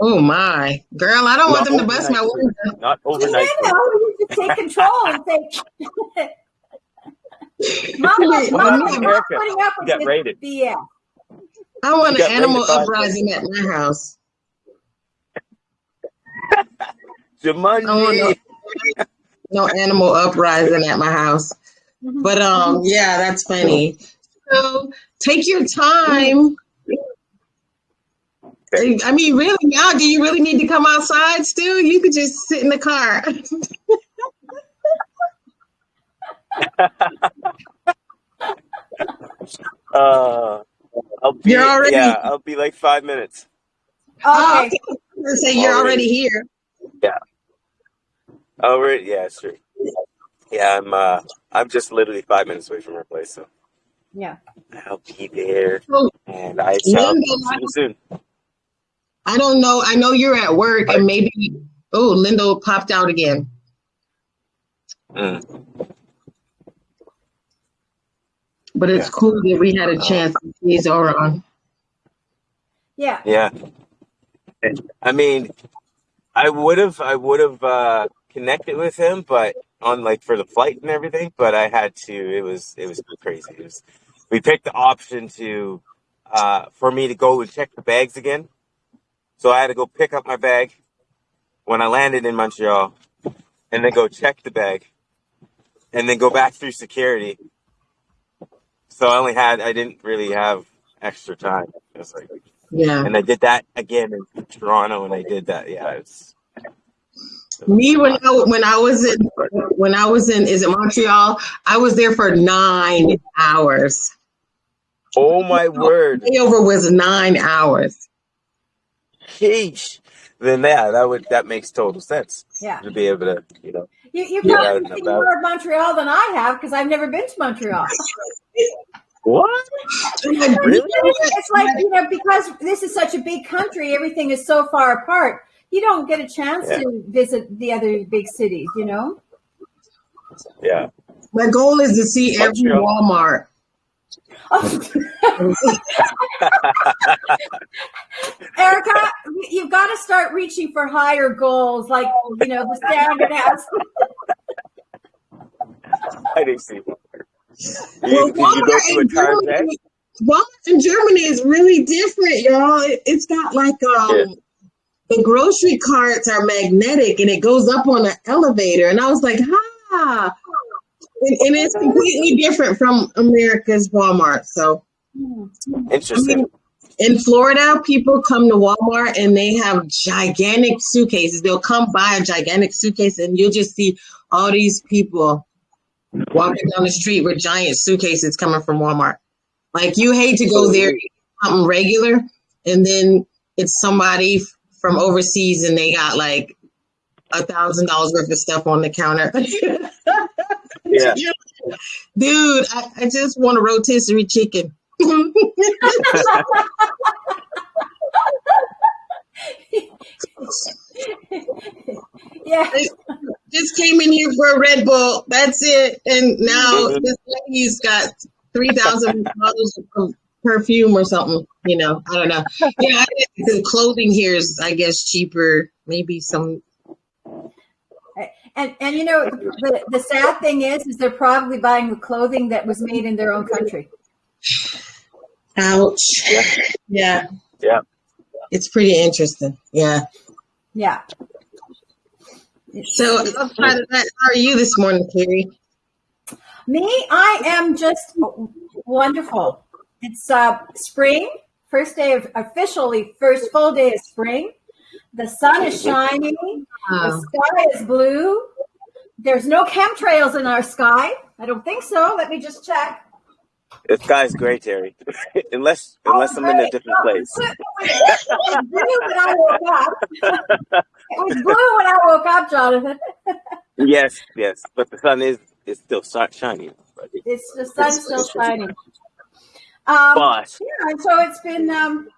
A: Oh my girl, I don't want them to bust my window.
C: Not
B: You
C: overnight sleep.
B: know, you just take control and say, "Mama,
A: Wait,
C: What
B: Mama, I'm
C: to
B: not
C: Erica?
B: putting up with this
C: raided.
B: BS."
A: I want an animal
C: raided by
A: uprising at my house. I want no, no animal uprising at my house. But um, yeah, that's funny. So take your time. I mean, really, now, do you really need to come outside still? You could just sit in the car.
C: Uh, I'll be
A: You're already,
C: yeah, I'll be like five minutes.
A: oh,
B: Okay.
A: okay. I was gonna say you're already
C: Already.
A: here.
C: Yeah. Already. Yeah, sure. Yeah, I'm. Uh, I'm just literally five minutes away from her place, so
B: Yeah.
C: I'll be there, and I shall see you soon.
A: I don't know. I know you're at work, and maybe oh, Linda popped out again.
C: Mm,
A: But it's
C: yeah.
A: cool that we had a
C: Uh,
A: chance to see Zoran.
B: Yeah.
C: yeah. I mean, I would have, I would have uh, connected with him, but on like for the flight and everything. But I had to. It was, it was crazy. It was. We picked the option to, uh, for me to go and check the bags again. So I had to go pick up my bag when I landed in Montreal, and then go check the bag, and then go back through security. So I only had, I didn't really have extra time. It was like,
A: Yeah.
C: and I did that again in Toronto, and I did that. Yeah, it's it was
A: Me when. I when I was in when I was in is it Montreal? I was there for nine hours.
C: Oh my word,
A: Layover was nine hours.
C: Sheesh. Then yeah, that would that makes total sense
B: Yeah.
C: to be able to, you know,
B: You, you've
C: get
A: Yeah.
C: out
B: probably
C: and
B: seen
C: about.
B: more of Montreal than I have because I've never been to Montreal.
C: What? Really?
B: It's like, you know, because this is such a big country, everything is so far apart. You don't get a chance
C: Yeah,
B: to visit the other big cities, you know?
C: yeah.
A: My goal is to see every Walmart.
B: Erica, you've got to start reaching for higher goals, like, you know, the standard has.
C: I didn't see one.
A: Well,
C: You, did you go
A: Walmart
C: to a
A: in
C: Target?
A: Germany, Walmart in Germany is really different, y'all. It, it's got like
C: Yeah.
A: um the grocery carts are magnetic and it goes up on an elevator, and I was like, ah, and, and it's completely different from America's Walmart. So. I
C: Interesting.
A: mean, in Florida, people come to Walmart and they have gigantic suitcases. They'll come buy a gigantic suitcase and you'll just see all these people walking down the street with giant suitcases coming from Walmart. Like you hate to go there, something regular, and then it's somebody from overseas and they got like a thousand dollars worth of stuff on the counter.
F: Yeah.
A: Dude, I, I just want a rotisserie chicken.
B: Yeah.
A: just came in here for a Red Bull. That's it. And now
F: Mhm.
A: this lady's got three thousand dollars of perfume or something. You know, I don't know. Yeah, I the clothing here is, I guess, cheaper. Maybe some.
B: And and you know the the sad thing is is they're probably buying the clothing that was made in their own country.
A: Ouch.
F: Yeah.
A: Yeah.
F: Yeah.
A: It's pretty interesting. Yeah.
B: Yeah.
A: So outside of that, how are you this morning, Carrie?
B: Me, I am just wonderful. It's uh, spring, first day of officially first full day of spring. The sun is shining. The sky is blue. There's no chemtrails in our sky. I don't think so. Let me just check.
F: The sky's gray, Terry. unless unless I'm in a
B: great.
F: different place.
B: It was blue when I woke up. It was blue when I woke up, Jonathan.
F: Yes, yes. But the sun is is still shining.
B: It's the sun's still shining. Um,
F: But
B: yeah, and so it's been um,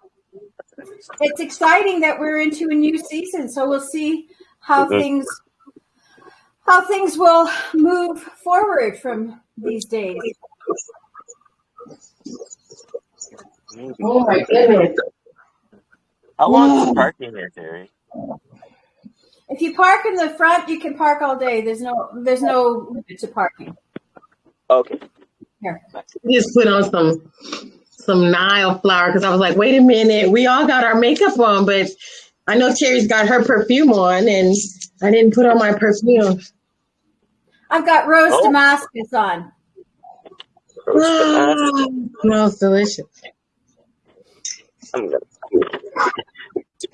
B: it's exciting that we're into a new season. So we'll see how
F: Mhm.
B: things how things will move forward from these days.
A: Oh my goodness.
F: how long is the parking here, Terry?
B: If you park in the front, you can park all day. There's no there's no limit to parking.
F: Okay.
B: Here.
A: Just put on some some Nile flower because I was like, wait a minute, we all got our makeup on, but I know Terry's got her perfume on, and I didn't put on my perfume.
B: I've got rose
F: Oh.
B: Damascus on.
A: Oh, smells delicious.
F: I'm gonna.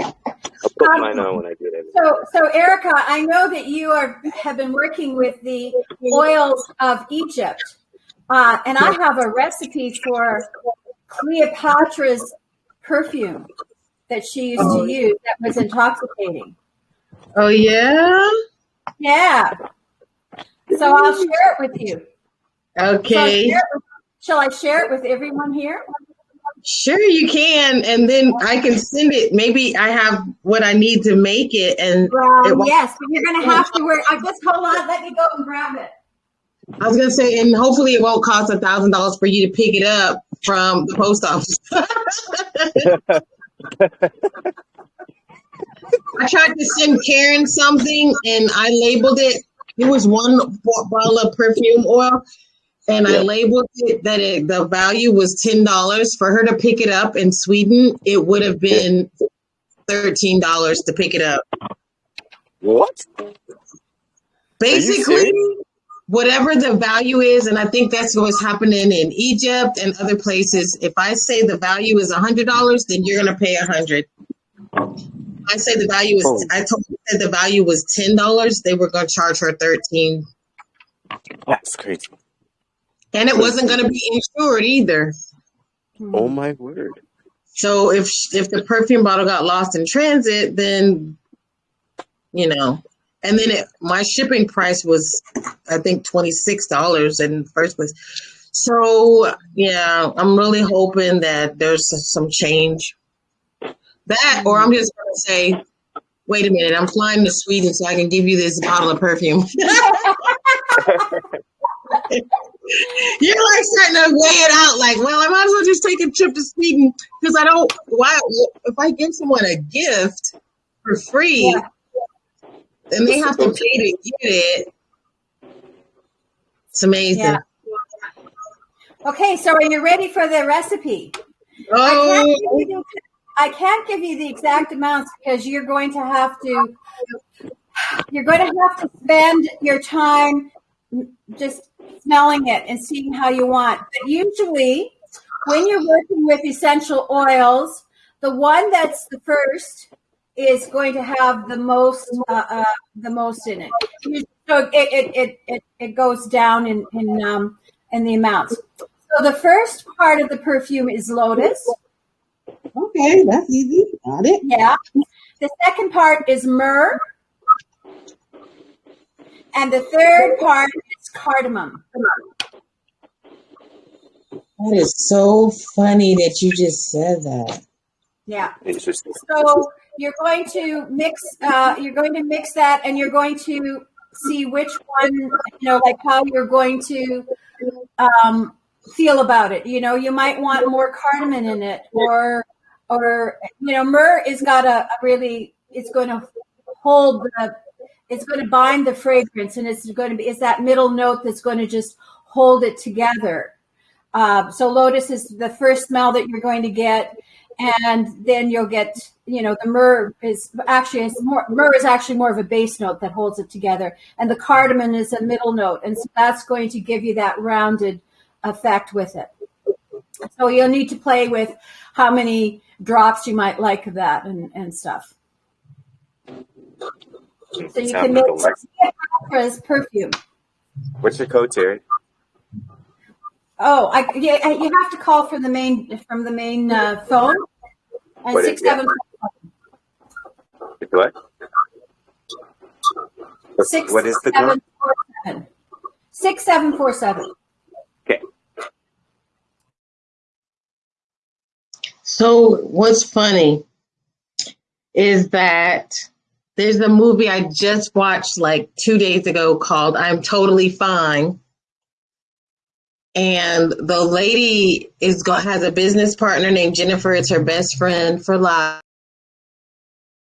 F: I'll put mine on when I do that.
B: So, so Erica, I know that you are have been working with the oils of Egypt, uh, and I have a recipe for Cleopatra's perfume that she used to oh. use that was intoxicating.
A: Oh yeah.
B: Yeah. So I'll share it with you.
A: Okay.
B: with, shall I share it with everyone here?
A: Sure, you can, and then I can send it. Maybe I have what I need to make it, and It
B: yes, but you're going to have to wear. I just hold on. Let me go and grab it.
A: I was gonna say, and hopefully it won't cost a thousand dollars for you to pick it up from the post office. I tried to send Karen something, and I labeled it. It was one bottle of perfume oil, and I labeled it that it, the value was ten dollars for her to pick it up in Sweden. It would have been thirteen dollars to pick it up.
F: What?
A: basically? Whatever the value is and i think that's what's happening in egypt and other places if i say the value is a hundred dollars then you're going to pay a hundred i say the value is
F: Oh.
A: i told you that the value was ten dollars they were going to charge her 13
F: That's crazy.
A: and it wasn't going to be insured either
F: Oh my word.
A: so if if the perfume bottle got lost in transit then you know and then it, my shipping price was i think $26 in the first place so yeah i'm really hoping that there's some change that or i'm just to say wait a minute i'm flying to sweden so i can give you this bottle of perfume You're like starting to weigh it out, like, well, I might as well just take a trip to Sweden because I don't. Why? If I give someone a gift for free, then they have to pay to get it. It's amazing.
B: Yeah. Okay, so are you ready for the recipe? I
A: Oh,
B: can't, give you the, I can't give you the exact amounts because you're going to have to you're going to have to spend your time just smelling it and seeing how you want. But usually, when you're working with essential oils, the one that's the first is going to have the most uh, uh, the most in it. So it it, it, it, it goes down in in um, in the amounts. So the first part of the perfume is lotus.
A: okay, that's easy. Got it.
B: Yeah. The second part is myrrh. And the third part is cardamom.
A: That is so funny that you just said that.
B: Yeah.
F: Interesting.
B: So you're going to mix. Uh, you're going to mix that, and you're going to see which one. You know, like how you're going to um, feel about it. You know, you might want more cardamom in it, or or you know, myrrh is got a, a really. It's going to hold the. It's going to bind the fragrance, and it's going to be. It's that middle note that's going to just hold it together. Uh, so lotus is the first smell that you're going to get, and then you'll get, you know, the myrrh is actually it's more myrrh is actually more of a base note that holds it together, and the cardamom is a middle note, and so that's going to give you that rounded effect with it. So you'll need to play with how many drops you might like of that and, and stuff. So you can
F: like lot.
B: as perfume.
F: What's your code, Terry?
B: Oh, I, yeah, you have to call from the main from the main uh, phone. And
F: What is-
B: six seven
F: It's what? What's-
B: six
F: what is the
B: seven
F: code?
B: four seven. Six seven four seven.
F: Okay.
A: So what's funny is that there's a movie I just watched like two days ago called I'm Totally Fine. And the lady is has a business partner named Jennifer. It's her best friend for life.